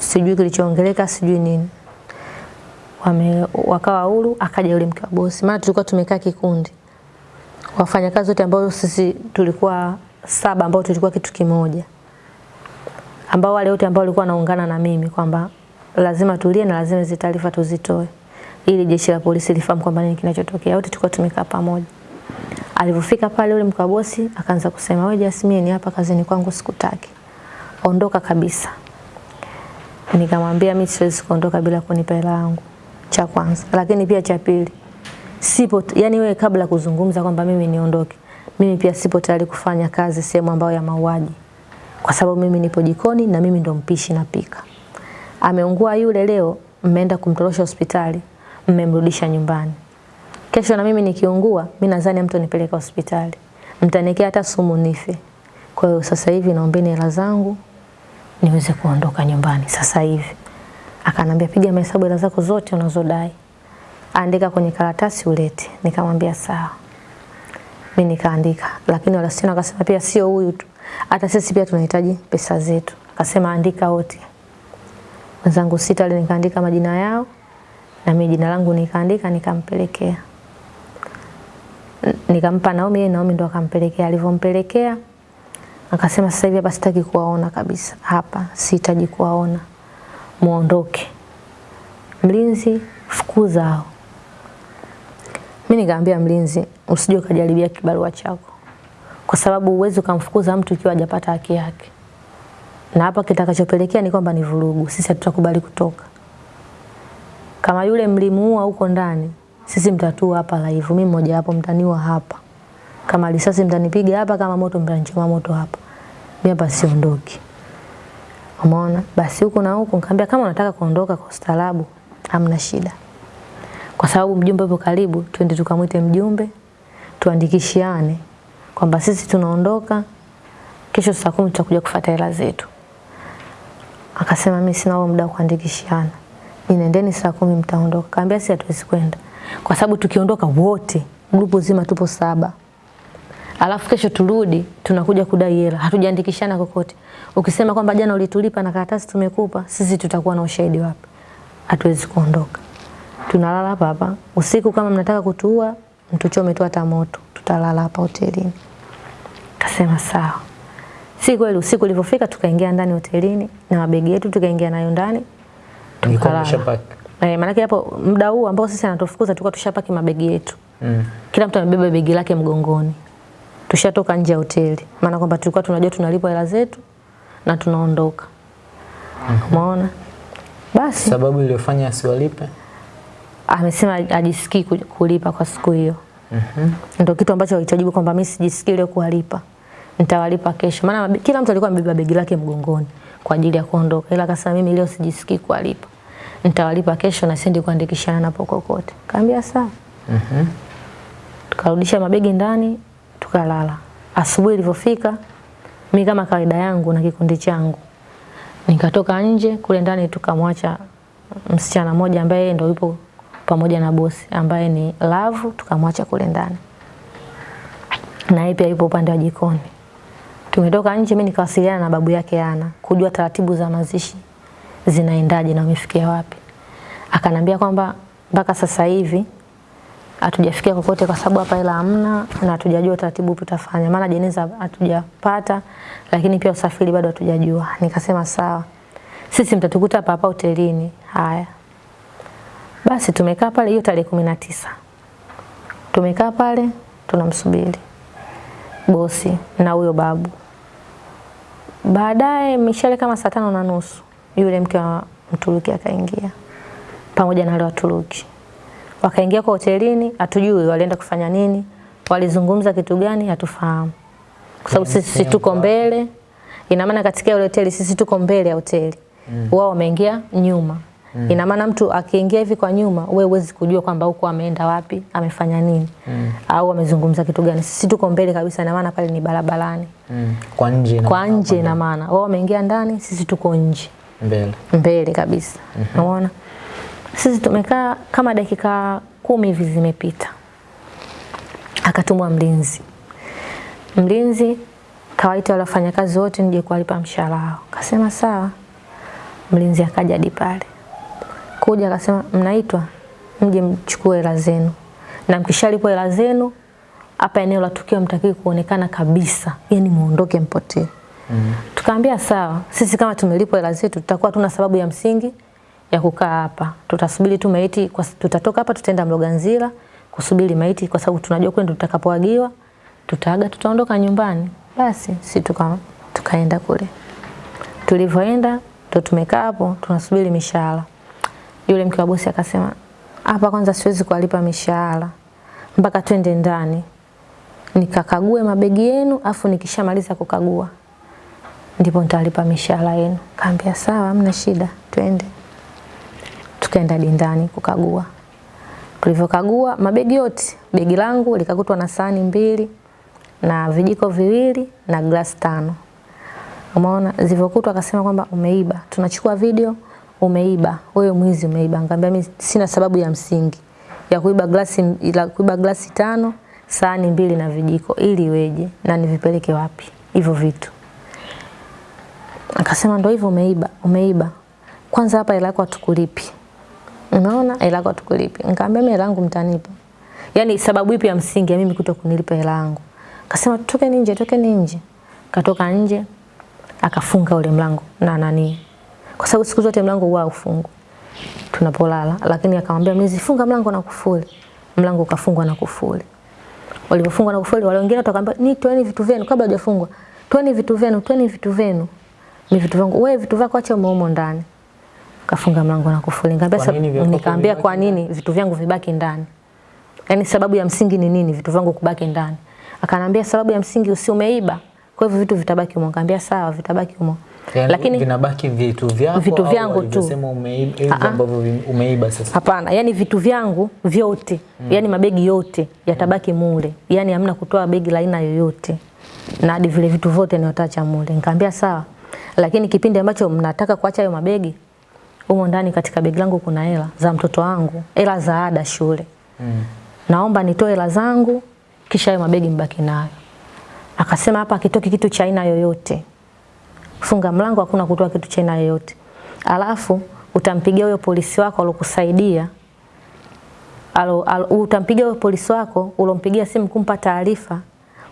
sijui kilichoongeleka, sijui nini wame, wakawa huru. Akaja yule mke wa bosi, maana tulikuwa tumekaa kikundi, wafanyakazi wote ambao sisi tulikuwa saba, ambao tulikuwa kitu kimoja, ambao wale wote ambao walikuwa wanaungana na mimi kwamba lazima tulie na lazima hizi taarifa tuzitoe ili jeshi la polisi lifahamu kwamba nini kinachotokea. Wote tulikuwa tumekaa pamoja. Alipofika pale yule mkuu wa bosi akaanza kusema, wewe Jasmine, hapa kazini kwangu sikutaki, ondoka kabisa. Nikamwambia mimi siwezi kuondoka bila kunipa hela yangu, cha kwanza. Lakini pia cha pili, sipo yani, wewe kabla kuzungumza kwamba mimi niondoke, mimi pia sipo tayari kufanya kazi sehemu ambayo ya mauaji, kwa sababu mimi nipo jikoni na mimi ndo mpishi napika. Ameungua yule leo, mmeenda kumtorosha hospitali, mmemrudisha nyumbani. Kesho na mimi nikiungua, mimi nadhani mtu nipeleka hospitali, mtanekea hata sumu nife. Kwa hiyo sasa hivi naombeni hela zangu niweze kuondoka nyumbani sasa hivi. Akanambia piga mahesabu hela zako zote unazodai, andika kwenye karatasi ulete. Nikamwambia sawa, mimi nikaandika, lakini wala sina. Akasema pia sio huyu tu, hata sisi pia tunahitaji pesa zetu. Akasema andika wote. Wenzangu sita wale nikaandika majina yao na mimi jina langu nikaandika, nikampelekea nikampa Naomi, yeye Naomi ndo akampelekea. Alivyompelekea akasema sasa hivi hapa sitaki kuwaona kabisa, hapa sihitaji kuwaona, muondoke. Mlinzi, fukuza hao. Mimi nikamwambia mlinzi, usije ukajaribia kibarua chako, kwa sababu uwezi ukamfukuza mtu ikiwa hajapata haki yake, na hapa kitakachopelekea ni kwamba ni vurugu. Sisi hatutakubali kutoka. Kama yule mlimuua huko ndani, sisi mtatua hapa live. Mimi mmoja wapo, mtaniua hapa. Kama risasi mtanipiga hapa, kama moto mtanichoma moto hapa. Mimi hapa siondoki. Umeona? Basi huko na huko nikamwambia kama unataka kuondoka kwa ustaarabu, hamna shida. Kwa sababu mjumbe yupo karibu, twende tukamwite mjumbe, tuandikishiane kwamba sisi tunaondoka kesho saa kumi tutakuja kufuata hela zetu. Akasema mimi sina huo muda wa kuandikishiana. Ninaendeni saa kumi mtaondoka. Kaambia sisi hatuwezi kwenda. Kwa sababu tukiondoka wote, grupu zima tupo saba. Alafu kesho turudi tunakuja kudai hela. Hatujaandikishana kokote. Ukisema kwamba jana ulitulipa na karatasi tumekupa, sisi tutakuwa na ushahidi wapi? Hatuwezi kuondoka. Tunalala hapa hapa. Usiku kama mnataka kutuua, mtuchome tu hata moto. Tutalala hapa hotelini. Kasema sawa. Si kweli usiku ulipofika tukaingia ndani hotelini na mabegi yetu tukaingia nayo ndani. Tukalala. Eh, maana hapo muda huu ambao sisi anatufukuza tulikuwa tushapaki mabegi yetu. Mm. Kila mtu amebeba begi lake mgongoni. Tushatoka nje ya hoteli. Maana kwamba tulikuwa tunajua tunalipwa hela zetu na tunaondoka. Umeona? Mm -hmm. Basi sababu iliyofanya asiwalipe amesema ajisikii kulipa kwa siku hiyo. Mhm. Ndio kitu ambacho alichojibu kwamba mimi sijisikii leo kuwalipa. Nitawalipa kesho. Maana kila mtu alikuwa amebeba begi lake mgongoni kwa ajili ya kuondoka. Ila akasema mimi leo sijisikii kuwalipa. Nitawalipa kesho na siendi kuandikishana napo kokote. Kaambia sawa. Mhm. Mm Tukarudisha mabegi ndani, tukalala. Asubuhi ilivyofika, mimi kama kawaida yangu na kikundi changu nikatoka nje kule ndani, tukamwacha msichana mmoja ambaye ndio yupo pamoja na bosi ambaye ni Love, tukamwacha kule ndani, na yeye pia yupo upande wa jikoni. Tumetoka nje, mimi nikawasiliana na babu yake Ana kujua taratibu za mazishi zinaendaje na wamefikia wapi. Akanambia kwamba mpaka sasa hivi hatujafikia kokote kwa sababu hapa hela hamna na hatujajua taratibu tutafanya. Maana jeneza hatujapata lakini pia usafiri bado hatujajua. Nikasema sawa. Sisi mtatukuta hapa hapa hotelini. Haya. Basi tumekaa pale hiyo tarehe kumi na tisa. Tumekaa pale tunamsubiri bosi na huyo babu. Baadaye mishale kama saa tano na nusu yule mke wa Mturuki akaingia pamoja na wale Waturuki wakaingia kwa hotelini, hatujui walienda kufanya nini, walizungumza kitu gani, hatufahamu, kwa sababu sisi tuko mbele. Ina maana katika ile hoteli sisi tuko mbele ya hoteli mm. wao wameingia nyuma mm. ina maana mtu akiingia hivi kwa nyuma, wewe huwezi kujua kwamba huko ameenda wapi, amefanya nini mm. au amezungumza kitu gani. Sisi tuko mbele kabisa, ina maana pale ni barabarani mm. kwa nje, kwa nje, ina maana wao wameingia ndani, sisi tuko nje Mbele. mbele kabisa. Unaona? Sisi tumekaa kama dakika kumi hivi zimepita, akatumwa mlinzi. Mlinzi kawaita wale wafanyakazi wote nije kuwalipa mshahara wao. Kasema sawa. Mlinzi akaja hadi pale, kuja akasema mnaitwa mje mchukue hela zenu, na mkishalipwa hela zenu hapa eneo la tukio mtakiwi kuonekana kabisa, yani muondoke mpotee. Mm. -hmm. Tukaambia sawa, sisi kama tumelipwa hela zetu tutakuwa tuna sababu ya msingi ya kukaa hapa. Tutasubiri tu maiti kwa, tutatoka hapa tutaenda Mloganzila kusubiri maiti kwa sababu tunajua kwenda tutakapoagiwa tutaaga tutaondoka nyumbani. Basi si tuka, tukaenda kule. Tulivyoenda ndo tumekaa hapo tunasubiri mishahara. Yule mke wa bosi akasema, hapa kwanza siwezi kuwalipa mishahara mpaka twende ndani nikakague mabegi yenu, afu nikishamaliza kukagua ndipo nitalipa mishahara yenu. Kaambia sawa, hamna shida, twende. Tukaenda dindani kukagua. Tulivyokagua mabegi yote, begi langu likakutwa na sahani mbili na vijiko viwili na glasi tano. Umeona, zilivyokutwa akasema kwamba umeiba, tunachukua video, umeiba, wewe mwizi umeiba. Nikamwambia mimi sina sababu ya msingi ya kuiba glasi ila kuiba glasi tano, sahani mbili na vijiko ili iweje na nivipeleke wapi hivyo vitu? Akasema ndo hivyo umeiba, umeiba. Kwanza hapa hela yako hatukulipi. Unaona hela yako hatukulipi. Nikamwambia mimi hela yangu mtanipa. Yaani sababu ipi ya msingi ya mimi kuto kunilipa hela yangu? Akasema toke nje, toke nje. Katoka nje akafunga ule mlango na nani. Kwa sababu siku zote mlango huwa ufungwa tunapolala, lakini akamwambia mimi zifunga mlango na kufuli. Mlango ukafungwa na kufuli. Walipofungwa na kufuli, wale wengine watakwambia ni toeni vitu vyenu kabla hajafungwa. Toeni vitu vyenu, toeni vitu vyenu. mimi vitu vyangu. Wewe vitu vyako acha umo ndani. Kafunga mlango na kufuli. Nikamwambia Kwa nini vitu vyangu vibaki ndani? Yaani sababu ya msingi ni nini vitu vyangu kubaki ndani? Akanambia sababu ya msingi usi umeiba. Kwa hivyo vitu vitabaki humo. Nikamwambia sawa, vitabaki humo. Yani, Lakini vinabaki vitu vyako Vitu vyangu tu. unasema umeiba Ah, ah. ambavyo umeiba sasa. Hapana, yani vitu vyangu vyote, mm. yani mabegi yote yatabaki mule. Yani hamna kutoa begi la aina yoyote. Na hadi vile vitu vyote ni watacha mule. Nikamwambia sawa. Lakini kipindi ambacho mnataka kuacha hayo mabegi, humo ndani katika begi langu kuna hela za mtoto wangu, hela za ada shule. Mm. Naomba nitoe hela zangu kisha hayo mabegi mbaki nayo. Akasema hapa akitoki kitu cha aina yoyote. Funga mlango, hakuna kutoa kitu cha aina yoyote. Alafu utampigia huyo polisi wako alokusaidia alo, alo, utampigia huyo polisi wako ulompigia simu kumpa taarifa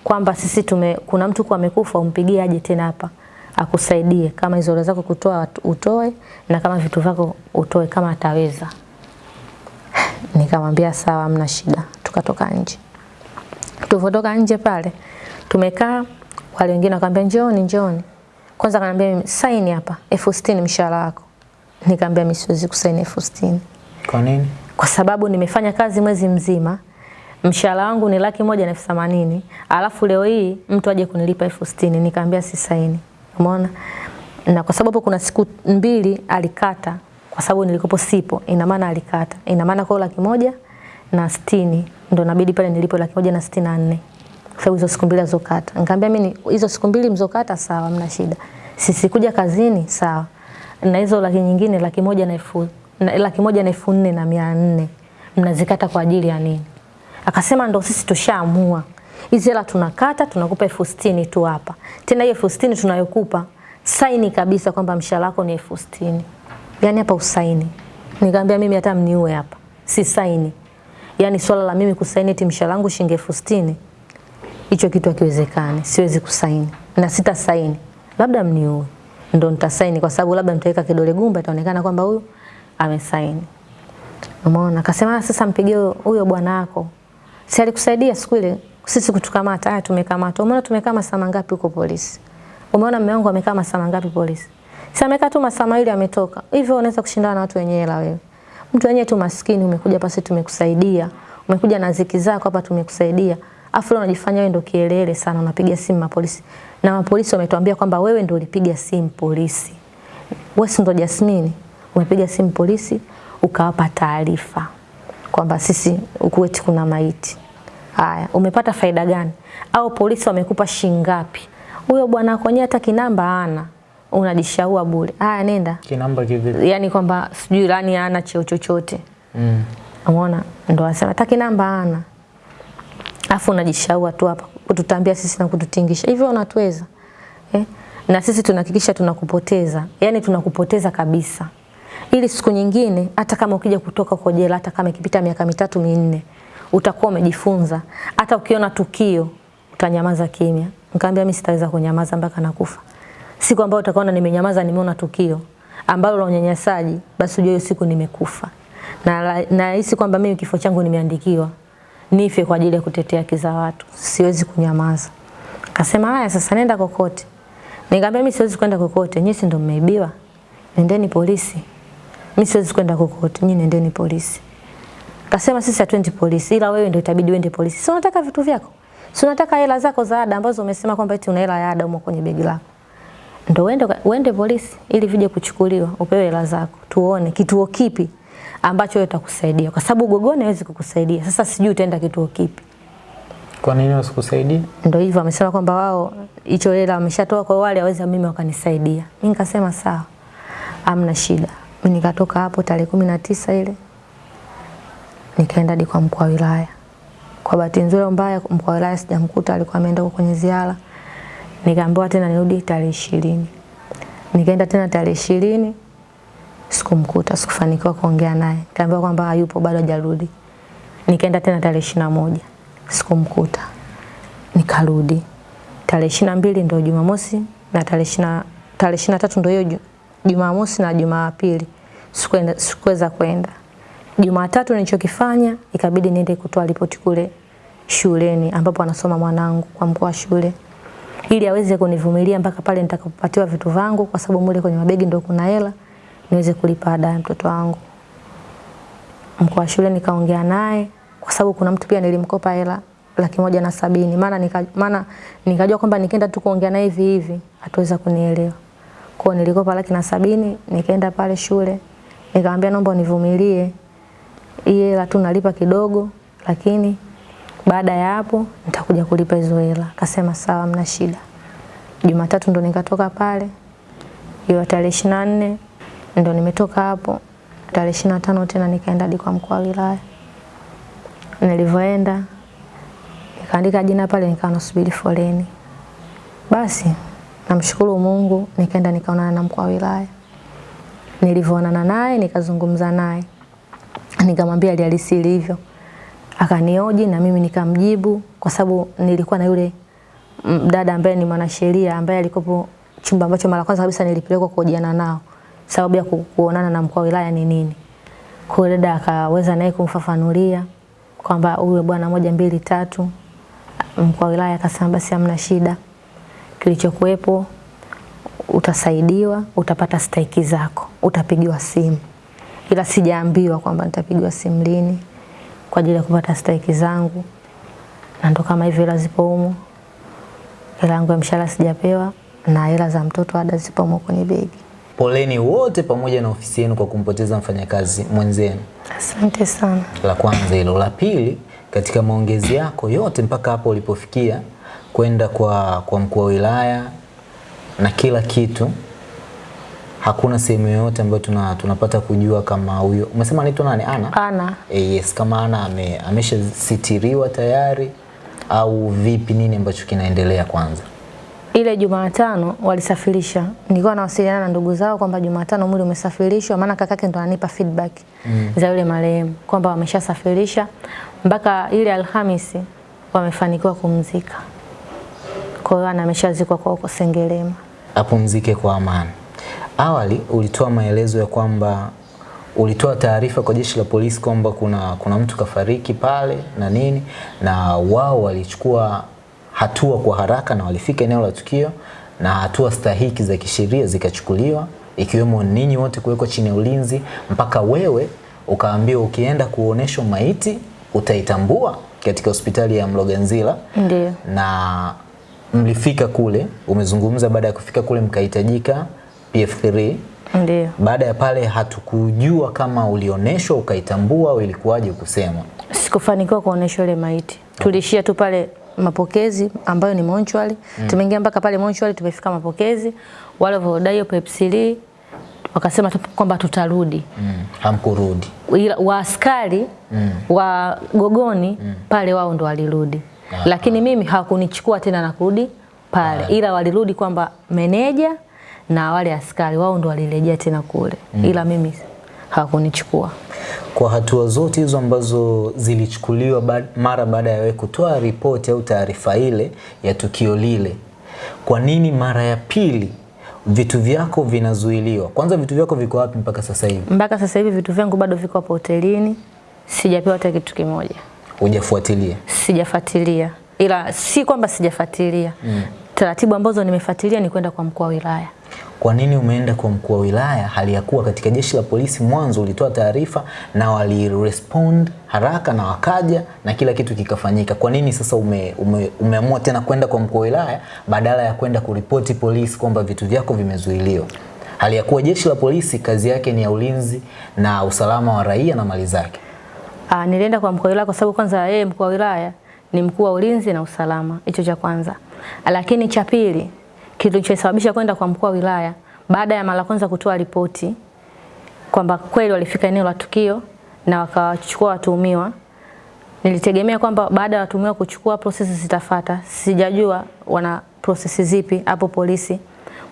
kwamba sisi tume kuna mtu kwa amekufa, umpigie aje tena hapa akusaidie, kama hizo zako kutoa utoe, na kama vitu vyako utoe kama ataweza. Nikamwambia sawa, hamna shida. Tukatoka nje. Tulivyotoka nje pale tumekaa, wale wengine wakamwambia njooni, njooni. Kwanza akaniambia saini hapa elfu sitini mshahara wako. Nikamwambia mimi siwezi kusaini elfu sitini Kwa nini? kwa sababu nimefanya kazi mwezi mzima, mshahara wangu ni laki moja na elfu themanini alafu leo hii mtu aje kunilipa elfu sitini Nikamwambia si saini. Umeona? Na kwa sababu kuna siku mbili alikata kwa sababu nilikopo sipo, ina maana alikata. Ina maana kwa laki moja na sitini ndo nabidi pale nilipo laki moja na sitini na nne kwa hizo siku mbili azokata Nikamwambia mimi hizo siku mbili mzokata sawa, mna shida. Sisi kuja kazini sawa. Na hizo laki nyingine laki moja na elfu na laki moja na elfu nne na mia nne mnazikata kwa ajili ya nini? Akasema ndo sisi tushaamua hizi hela tunakata, tunakupa elfu sitini tu hapa. Tena hiyo elfu sitini tunayokupa saini kabisa kwamba mshahara wako ni elfu sitini. Yaani hapa usaini. Nikamwambia mimi hata mniue hapa, si saini. Yaani swala la mimi kusaini eti mshahara wangu shilingi elfu sitini hicho kitu hakiwezekani, siwezi kusaini na sita saini, labda mniue ndo nitasaini, kwa sababu labda mtaweka kidole gumba, itaonekana kwamba huyu amesaini. Umeona? Akasema "Ah, sasa mpigie huyo bwana wako, si alikusaidia siku ile sisi kutukamata? Haya, tumekamata. Umeona tumekaa masaa mangapi huko polisi? Umeona mume wangu amekaa masaa mangapi polisi? Si amekaa tu masaa mawili ametoka. Hivyo unaweza kushindana na watu wenye hela wewe? Mtu wenyewe tu maskini, umekuja pasi, tumekusaidia, umekuja na ziki zako hapa, tumekusaidia, afu unajifanya wewe ndio kielele sana, unapiga simu mapolisi, na mapolisi wametuambia kwamba wewe ndio ulipiga simu polisi. Wewe si ndo Jasmine, umepiga simu polisi ukawapa taarifa kwamba sisi Ukuweti kuna maiti. Haya, umepata faida gani? Au polisi wamekupa shingapi? ngapi? Huyo bwana wako hata kinamba ana unajishaua bure. Haya, nenda. Kinamba kivipi? Yani kwamba sijui lani ana cheo chochote. Mm. Umeona? Ndo asema hata kinamba ana. Afu unajishaua tu hapa kututambia sisi na kututingisha. Hivyo unatuweza. Eh? Na sisi tunahakikisha tunakupoteza. Yaani tunakupoteza kabisa. Ili siku nyingine hata kama ukija kutoka kwa jela hata kama ikipita miaka mitatu minne utakuwa umejifunza. Hata ukiona tukio utanyamaza kimya. Nikamwambia mimi sitaweza kunyamaza mpaka nakufa. Siku ambayo utakaona nimenyamaza nimeona tukio ambalo la unyanyasaji basi ujue siku nimekufa. Na nahisi kwamba mimi kifo changu nimeandikiwa nife kwa ajili ya kutetea haki za watu. Siwezi kunyamaza. Akasema haya sasa nenda kokote. Nikamwambia mimi siwezi kwenda kokote. Nyinyi si ndio mmeibiwa? Nendeni polisi. Mimi siwezi kwenda kokote. Nyinyi nendeni polisi. Akasema sisi hatuendi polisi ila wewe ndio itabidi uende polisi. Si unataka vitu vyako? Si unataka hela zako za ada ambazo umesema kwamba eti una hela ya ada umo kwenye begi lako. Ndio uende uende polisi ili vije kuchukuliwa, upewe hela zako. Tuone kituo kipi ambacho wewe utakusaidia kwa sababu Gogoni hawezi kukusaidia. Sasa sijui utaenda kituo kipi. Kwa nini wasikusaidie? Ndio hivyo amesema kwamba wao hicho hela wameshatoa kwa wale waweza mimi wakanisaidia. Mimi nikasema sawa. Amna shida. Mimi nikatoka hapo tarehe kumi na tisa ile nikaenda hadi kwa mkuu wa wilaya. Kwa bahati nzuri mbaya mkuu wa wilaya sijamkuta, alikuwa ameenda kwenye ziara. Nikaambiwa tena nirudi tarehe ishirini. Nikaenda tena tarehe ishirini sikumkuta, sikufanikiwa kuongea naye. Nikaambiwa kwamba hayupo bado hajarudi. Nikaenda tena tarehe ishirini na moja sikumkuta, nikarudi tarehe ishirini na mbili ndio Jumamosi na tarehe ishirini na tatu ndio hiyo Jumamosi na Jumapili sikuweza kwenda. Jumatatu nilichokifanya ikabidi niende kutoa ripoti kule shuleni ambapo anasoma mwanangu kwa mkuu wa shule ili aweze kunivumilia mpaka pale nitakapopatiwa vitu vangu, kwa sababu mule kwenye mabegi ndio kuna hela niweze kulipa ada ya mtoto wangu. Mkuu wa shule nikaongea naye kwa sababu kuna mtu pia nilimkopa hela laki moja na sabini maana nika, maana nikajua kwamba nikienda tu kuongea naye hivi hivi ataweza kunielewa. Kwa nilikopa laki na sabini nikaenda pale shule nikamwambia naomba univumilie hii hela tu nalipa kidogo, lakini baada ya hapo nitakuja kulipa hizo hela. Akasema sawa, mna shida. Jumatatu ndo nikatoka pale, hiyo tarehe ishirini na nne ndo nimetoka hapo. Tarehe ishirini na tano tena nikaenda hadi kwa mkuu wa wilaya. Nilivyoenda nikaandika jina pale, nikawa nasubiri foleni. Basi namshukuru Mungu, nikaenda nikaonana na mkuu wa wilaya. Nilivyoonana naye nikazungumza naye, nikamwambia hali halisi ilivyo akanioji na mimi nikamjibu, kwa sababu nilikuwa na yule dada ambaye ni mwanasheria ambaye alikopo chumba ambacho mara kwanza kabisa nilipelekwa kuhojiana nao, sababu ya kuonana na mkuu wa wilaya ni nini. Kwa hiyo dada akaweza naye kumfafanulia kwamba huyu bwana moja mbili tatu. Mkuu wa wilaya akasema basi hamna shida, kilichokuwepo utasaidiwa, utapata stahiki zako, utapigiwa simu, ila sijaambiwa kwamba nitapigwa simu lini kwa ajili ya kupata stahiki zangu, na ndo kama hivyo, hela zipo humo, hela yangu ya mshahara sijapewa na hela za mtoto ada zipo humo kwenye begi. Poleni wote pamoja na ofisi yenu kwa kumpoteza mfanyakazi mwenzenu. Asante sana. La kwanza hilo. La pili, katika maongezi yako yote mpaka hapo ulipofikia kwenda kwa, kwa mkuu wa wilaya na kila kitu, hakuna sehemu yoyote ambayo tuna, tunapata kujua kama huyo umesema anaitwa nani? Ana? Ana. E, yes, kama Ana ame, ameshasitiriwa tayari au vipi? Nini ambacho kinaendelea kwanza? Ile Jumatano walisafirisha, nilikuwa nawasiliana na ndugu zao kwamba Jumatano mwili umesafirishwa, maana kakake ndo ananipa feedback mm. za yule marehemu kwamba wameshasafirisha mpaka ile Alhamisi wamefanikiwa kumzika. Kwa hiyo ana ameshazikwa kwa huko Sengerema. Apumzike kwa amani. Awali ulitoa maelezo ya kwamba ulitoa taarifa kwa jeshi la polisi kwamba kuna, kuna mtu kafariki pale na nini, na wao walichukua hatua kwa haraka na walifika eneo la tukio na hatua stahiki za kisheria zikachukuliwa, ikiwemo ninyi wote kuwekwa chini ya ulinzi, mpaka wewe ukaambiwa ukienda kuoneshwa maiti utaitambua katika hospitali ya Mloganzila. Ndio. Na mlifika kule, umezungumza baada ya kufika kule mkahitajika PF3. Ndiyo. Baada ya pale hatukujua kama ulioneshwa ukaitambua au ilikuwaje kusema. Sikufanikiwa kuoneshwa ile maiti. Okay. Tulishia tu pale mapokezi ambayo ni monchwali mm. tumeingia mpaka pale monchwali tumefika mapokezi wale waliodai hiyo pepsili wakasema kwamba tutarudi Mm. Hamkurudi. ila waaskari mm. wa gogoni mm. pale wao ndo walirudi Aha. lakini mimi hawakunichukua tena na kurudi pale ila walirudi kwamba meneja na wale askari wao ndo walirejea tena kule mm. ila mimi hawakunichukua Kwa hatua zote hizo ambazo zilichukuliwa ba mara baada ya wewe kutoa ripoti au taarifa ile ya tukio lile, kwa nini mara ya pili vitu vyako vinazuiliwa? Kwanza vitu vyako viko wapi mpaka sasa hivi? mpaka sasa hivi vitu vyangu bado viko hapo hotelini sijapewa hata kitu kimoja Hujafuatilia? sijafuatilia ila si kwamba sijafuatilia mm. taratibu ambazo nimefuatilia ni kwenda kwa mkuu wa wilaya Kwa nini umeenda kwa mkuu wa wilaya hali ya kuwa katika jeshi la polisi mwanzo ulitoa taarifa na walirespond haraka na wakaja na kila kitu kikafanyika? Kwa nini sasa ume, ume, umeamua tena kwenda kwa mkuu wa wilaya badala ya kwenda kuripoti polisi kwamba vitu vyako vimezuiliwa? Hali ya kuwa jeshi la polisi kazi yake ni ya ulinzi na usalama wa raia na mali zake. Ah, nilienda kwa mkuu wa wilaya kwa sababu kwanza yeye mkuu wa wilaya ni mkuu wa ulinzi na usalama, hicho cha kwanza. Lakini cha pili, kilichosababisha kwenda kwa mkuu wa wilaya baada ya mara kwanza kutoa ripoti kwamba kweli walifika eneo la tukio na wakawachukua watuhumiwa, nilitegemea kwamba baada ya watuhumiwa kuchukua prosesi zitafata. Sijajua wana prosesi zipi hapo polisi.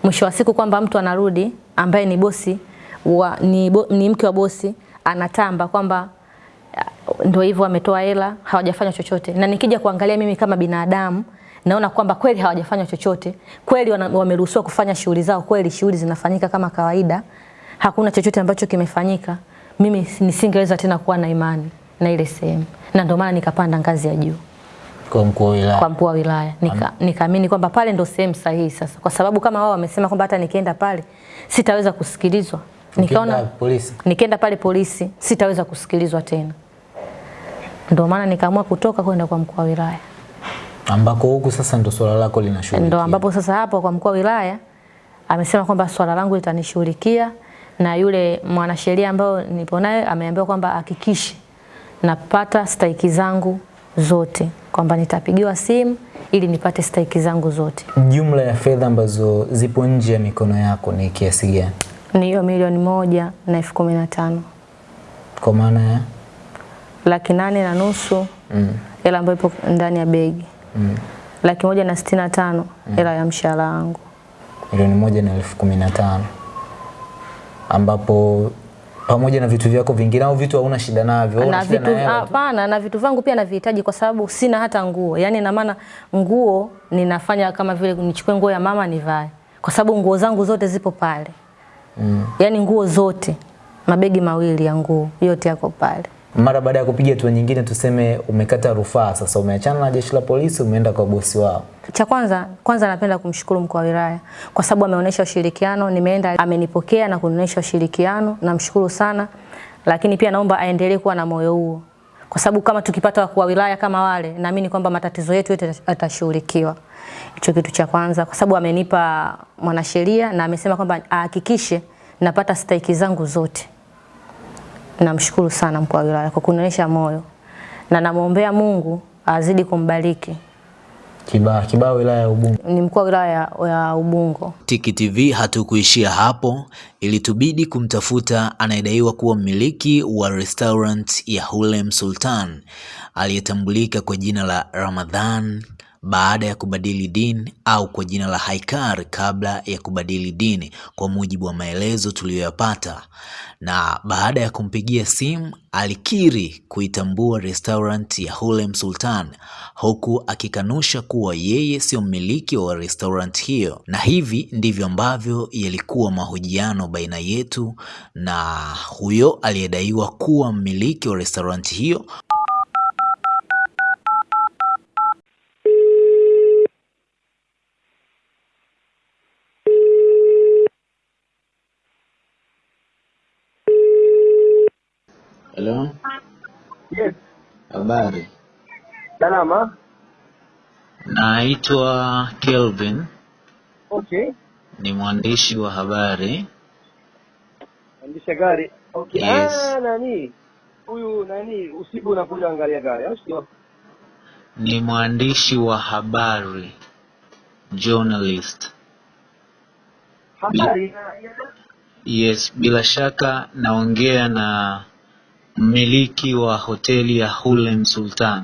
Mwisho wa siku kwamba mtu anarudi ambaye ni bosi wa, ni, bo, ni mke wa bosi anatamba kwamba ndio hivyo ametoa hela hawajafanya chochote, na nikija kuangalia mimi kama binadamu naona kwamba kweli hawajafanya chochote, kweli wameruhusiwa kufanya shughuli zao, kweli shughuli zinafanyika kama kawaida, hakuna chochote ambacho kimefanyika. Mimi nisingeweza tena kuwa na imani na ile sehemu, na ndio maana nikapanda ngazi ya juu. Kwa mkuu wa wilaya. kwa mkuu wa wilaya. Nika, nikaamini kwamba pale ndo sehemu sahihi sasa, kwa sababu kama wao wamesema kwamba hata nikienda pale sitaweza kusikilizwa, nikaona polisi. nikienda pale polisi sitaweza kusikilizwa tena, ndio maana nikaamua kutoka kwenda kwa mkuu wa wilaya. Ambako huku sasa ndo swala lako linashughulikia. Ndo ambapo sasa hapo kwa mkuu wa wilaya amesema kwamba swala langu litanishughulikia, na yule mwanasheria ambao nipo naye ameambiwa kwamba hakikishe napata stahiki zangu zote, kwamba nitapigiwa simu ili nipate stahiki zangu zote. Jumla ya fedha ambazo zipo nje ya mikono yako ni kiasi gani? Ni hiyo milioni moja na elfu kumi na tano Kwa maana ya laki nane na nusu mm, hela ambayo ipo ndani ya begi, mm, laki moja na sitini na tano hela ya mshahara wangu. milioni moja na elfu kumi na tano ambapo pamoja na vitu vyako vingine au vitu hauna shida navyo, na vitu hapana, na vitu vangu pia navihitaji kwa sababu sina hata nguo. Yani na maana nguo ninafanya kama vile nichukue nguo ya mama nivae, kwa sababu nguo zangu zote zipo pale Mm. yani nguo zote, mabegi mawili ya nguo yote yako pale. Mara baada ya kupiga hatua nyingine, tuseme umekata rufaa, sasa umeachana na jeshi la polisi, umeenda kwa bosi wao. Cha kwanza kwanza napenda kumshukuru mkuu wa wilaya kwa sababu ameonyesha ushirikiano. Nimeenda amenipokea na kunionyesha ushirikiano, namshukuru sana, lakini pia naomba aendelee kuwa na moyo huo, kwa sababu kama tukipata wakuu wa wilaya kama wale, naamini kwamba matatizo yetu yote yatashughulikiwa. Hicho kitu cha kwanza, kwa sababu amenipa mwanasheria na amesema kwamba ahakikishe napata stahiki zangu zote. Namshukuru sana mkuu wa wilaya kwa kunionyesha moyo na namwombea Mungu azidi kumbariki. Kiba, Kiba wilaya ya Ubungo. Ni mkuu wa wilaya ya- ya Ubungo. Tiki TV hatukuishia hapo, ilitubidi kumtafuta anayedaiwa kuwa mmiliki wa restaurant ya Hulem Sultan aliyetambulika kwa jina la Ramadhan baada ya kubadili dini au kwa jina la Haikar kabla ya kubadili dini, kwa mujibu wa maelezo tuliyoyapata. Na baada ya kumpigia simu alikiri kuitambua restaurant ya Hulem Sultan huku akikanusha kuwa yeye sio mmiliki wa restaurant hiyo, na hivi ndivyo ambavyo yalikuwa mahojiano baina yetu na huyo aliyedaiwa kuwa mmiliki wa restaurant hiyo. Hello, Yes, habari. salama. Naitwa Kelvin, Okay. ni mwandishi wa habari. Mwandishi gari. Okay. Yes. Ah, nani? Huyu nani usiku unakuja angalia gari, au sio? ni mwandishi wa habari journalist. Habari. Yes, bila shaka naongea na mmiliki wa hoteli ya Hulem Sultan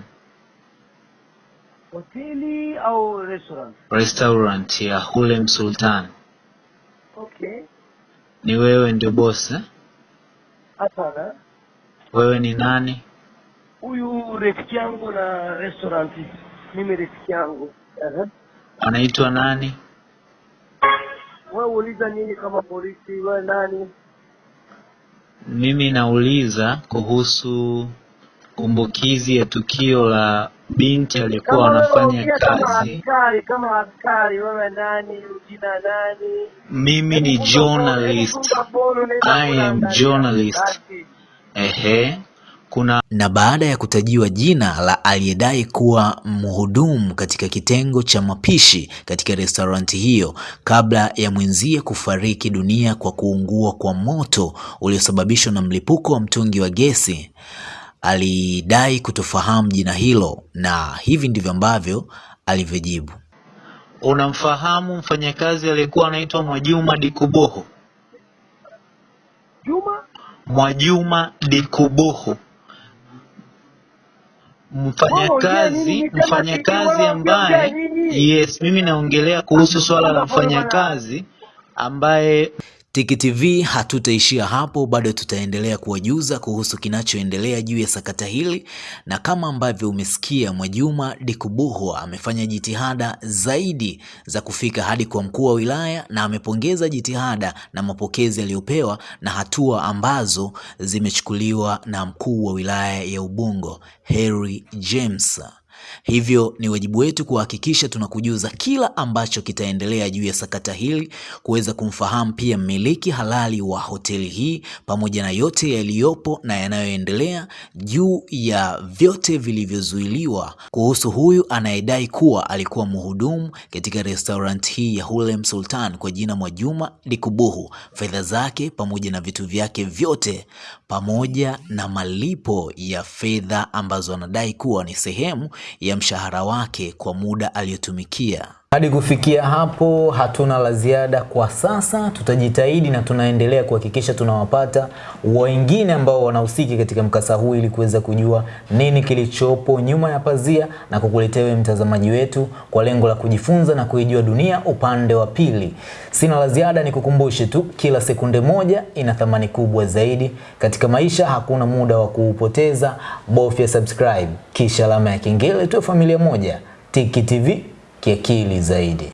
Hoteli au restaurant? restaurant ya Hulem Sultan. Okay. Ni wewe ndio boss eh? Hapana. Wewe ni nani? Huyu rafiki yangu na restaurant. Mimi rafiki yangu. Aha. Anaitwa nani? Wewe uliza nini kama polisi? Wewe nani? Mimi nauliza kuhusu kumbukizi ya tukio la binti aliyekuwa anafanya kazi. kama askari, wewe nani? Jina nani? Mimi ni journalist. I am journalist. Ehe, kuna na baada ya kutajiwa jina la aliyedai kuwa mhudumu katika kitengo cha mapishi katika restoranti hiyo kabla ya mwenzie kufariki dunia kwa kuungua kwa moto uliosababishwa na mlipuko wa mtungi wa gesi, alidai kutofahamu jina hilo na hivi ndivyo ambavyo alivyojibu. Unamfahamu mfanyakazi aliyekuwa anaitwa Mwajuma Dikuboho? Juma? Mwajuma Dikuboho, mfanyakazi mfanyakazi ambaye yes, mimi naongelea kuhusu swala la mfanyakazi ambaye Tiki TV hatutaishia hapo, bado tutaendelea kuwajuza kuhusu kinachoendelea juu ya sakata hili, na kama ambavyo umesikia, Mwajuma Dikubuhu amefanya jitihada zaidi za kufika hadi kwa mkuu wa wilaya, na amepongeza jitihada na mapokezi aliyopewa na hatua ambazo zimechukuliwa na mkuu wa wilaya ya Ubungo Harry James. Hivyo ni wajibu wetu kuhakikisha tunakujuza kila ambacho kitaendelea juu ya sakata hili, kuweza kumfahamu pia mmiliki halali wa hoteli hii, pamoja na yote yaliyopo na yanayoendelea juu ya vyote vilivyozuiliwa. Kuhusu huyu anayedai kuwa alikuwa mhudumu katika restaurant hii ya Hulem Sultan kwa jina Mwajuma Dikubuhu, fedha zake pamoja na vitu vyake vyote, pamoja na malipo ya fedha ambazo anadai kuwa ni sehemu ya mshahara wake kwa muda aliyotumikia. Hadi kufikia hapo hatuna la ziada kwa sasa. Tutajitahidi na tunaendelea kuhakikisha tunawapata wengine ambao wanahusiki katika mkasa huu ili kuweza kujua nini kilichopo nyuma ya pazia na kukuletea wewe mtazamaji wetu kwa lengo la kujifunza na kuijua dunia upande wa pili. Sina la ziada, nikukumbushe tu, kila sekunde moja ina thamani kubwa zaidi katika maisha. Hakuna muda wa kuupoteza, bofya subscribe kisha alama ya kengele, tuwe familia moja. Tiki TV kiakili zaidi.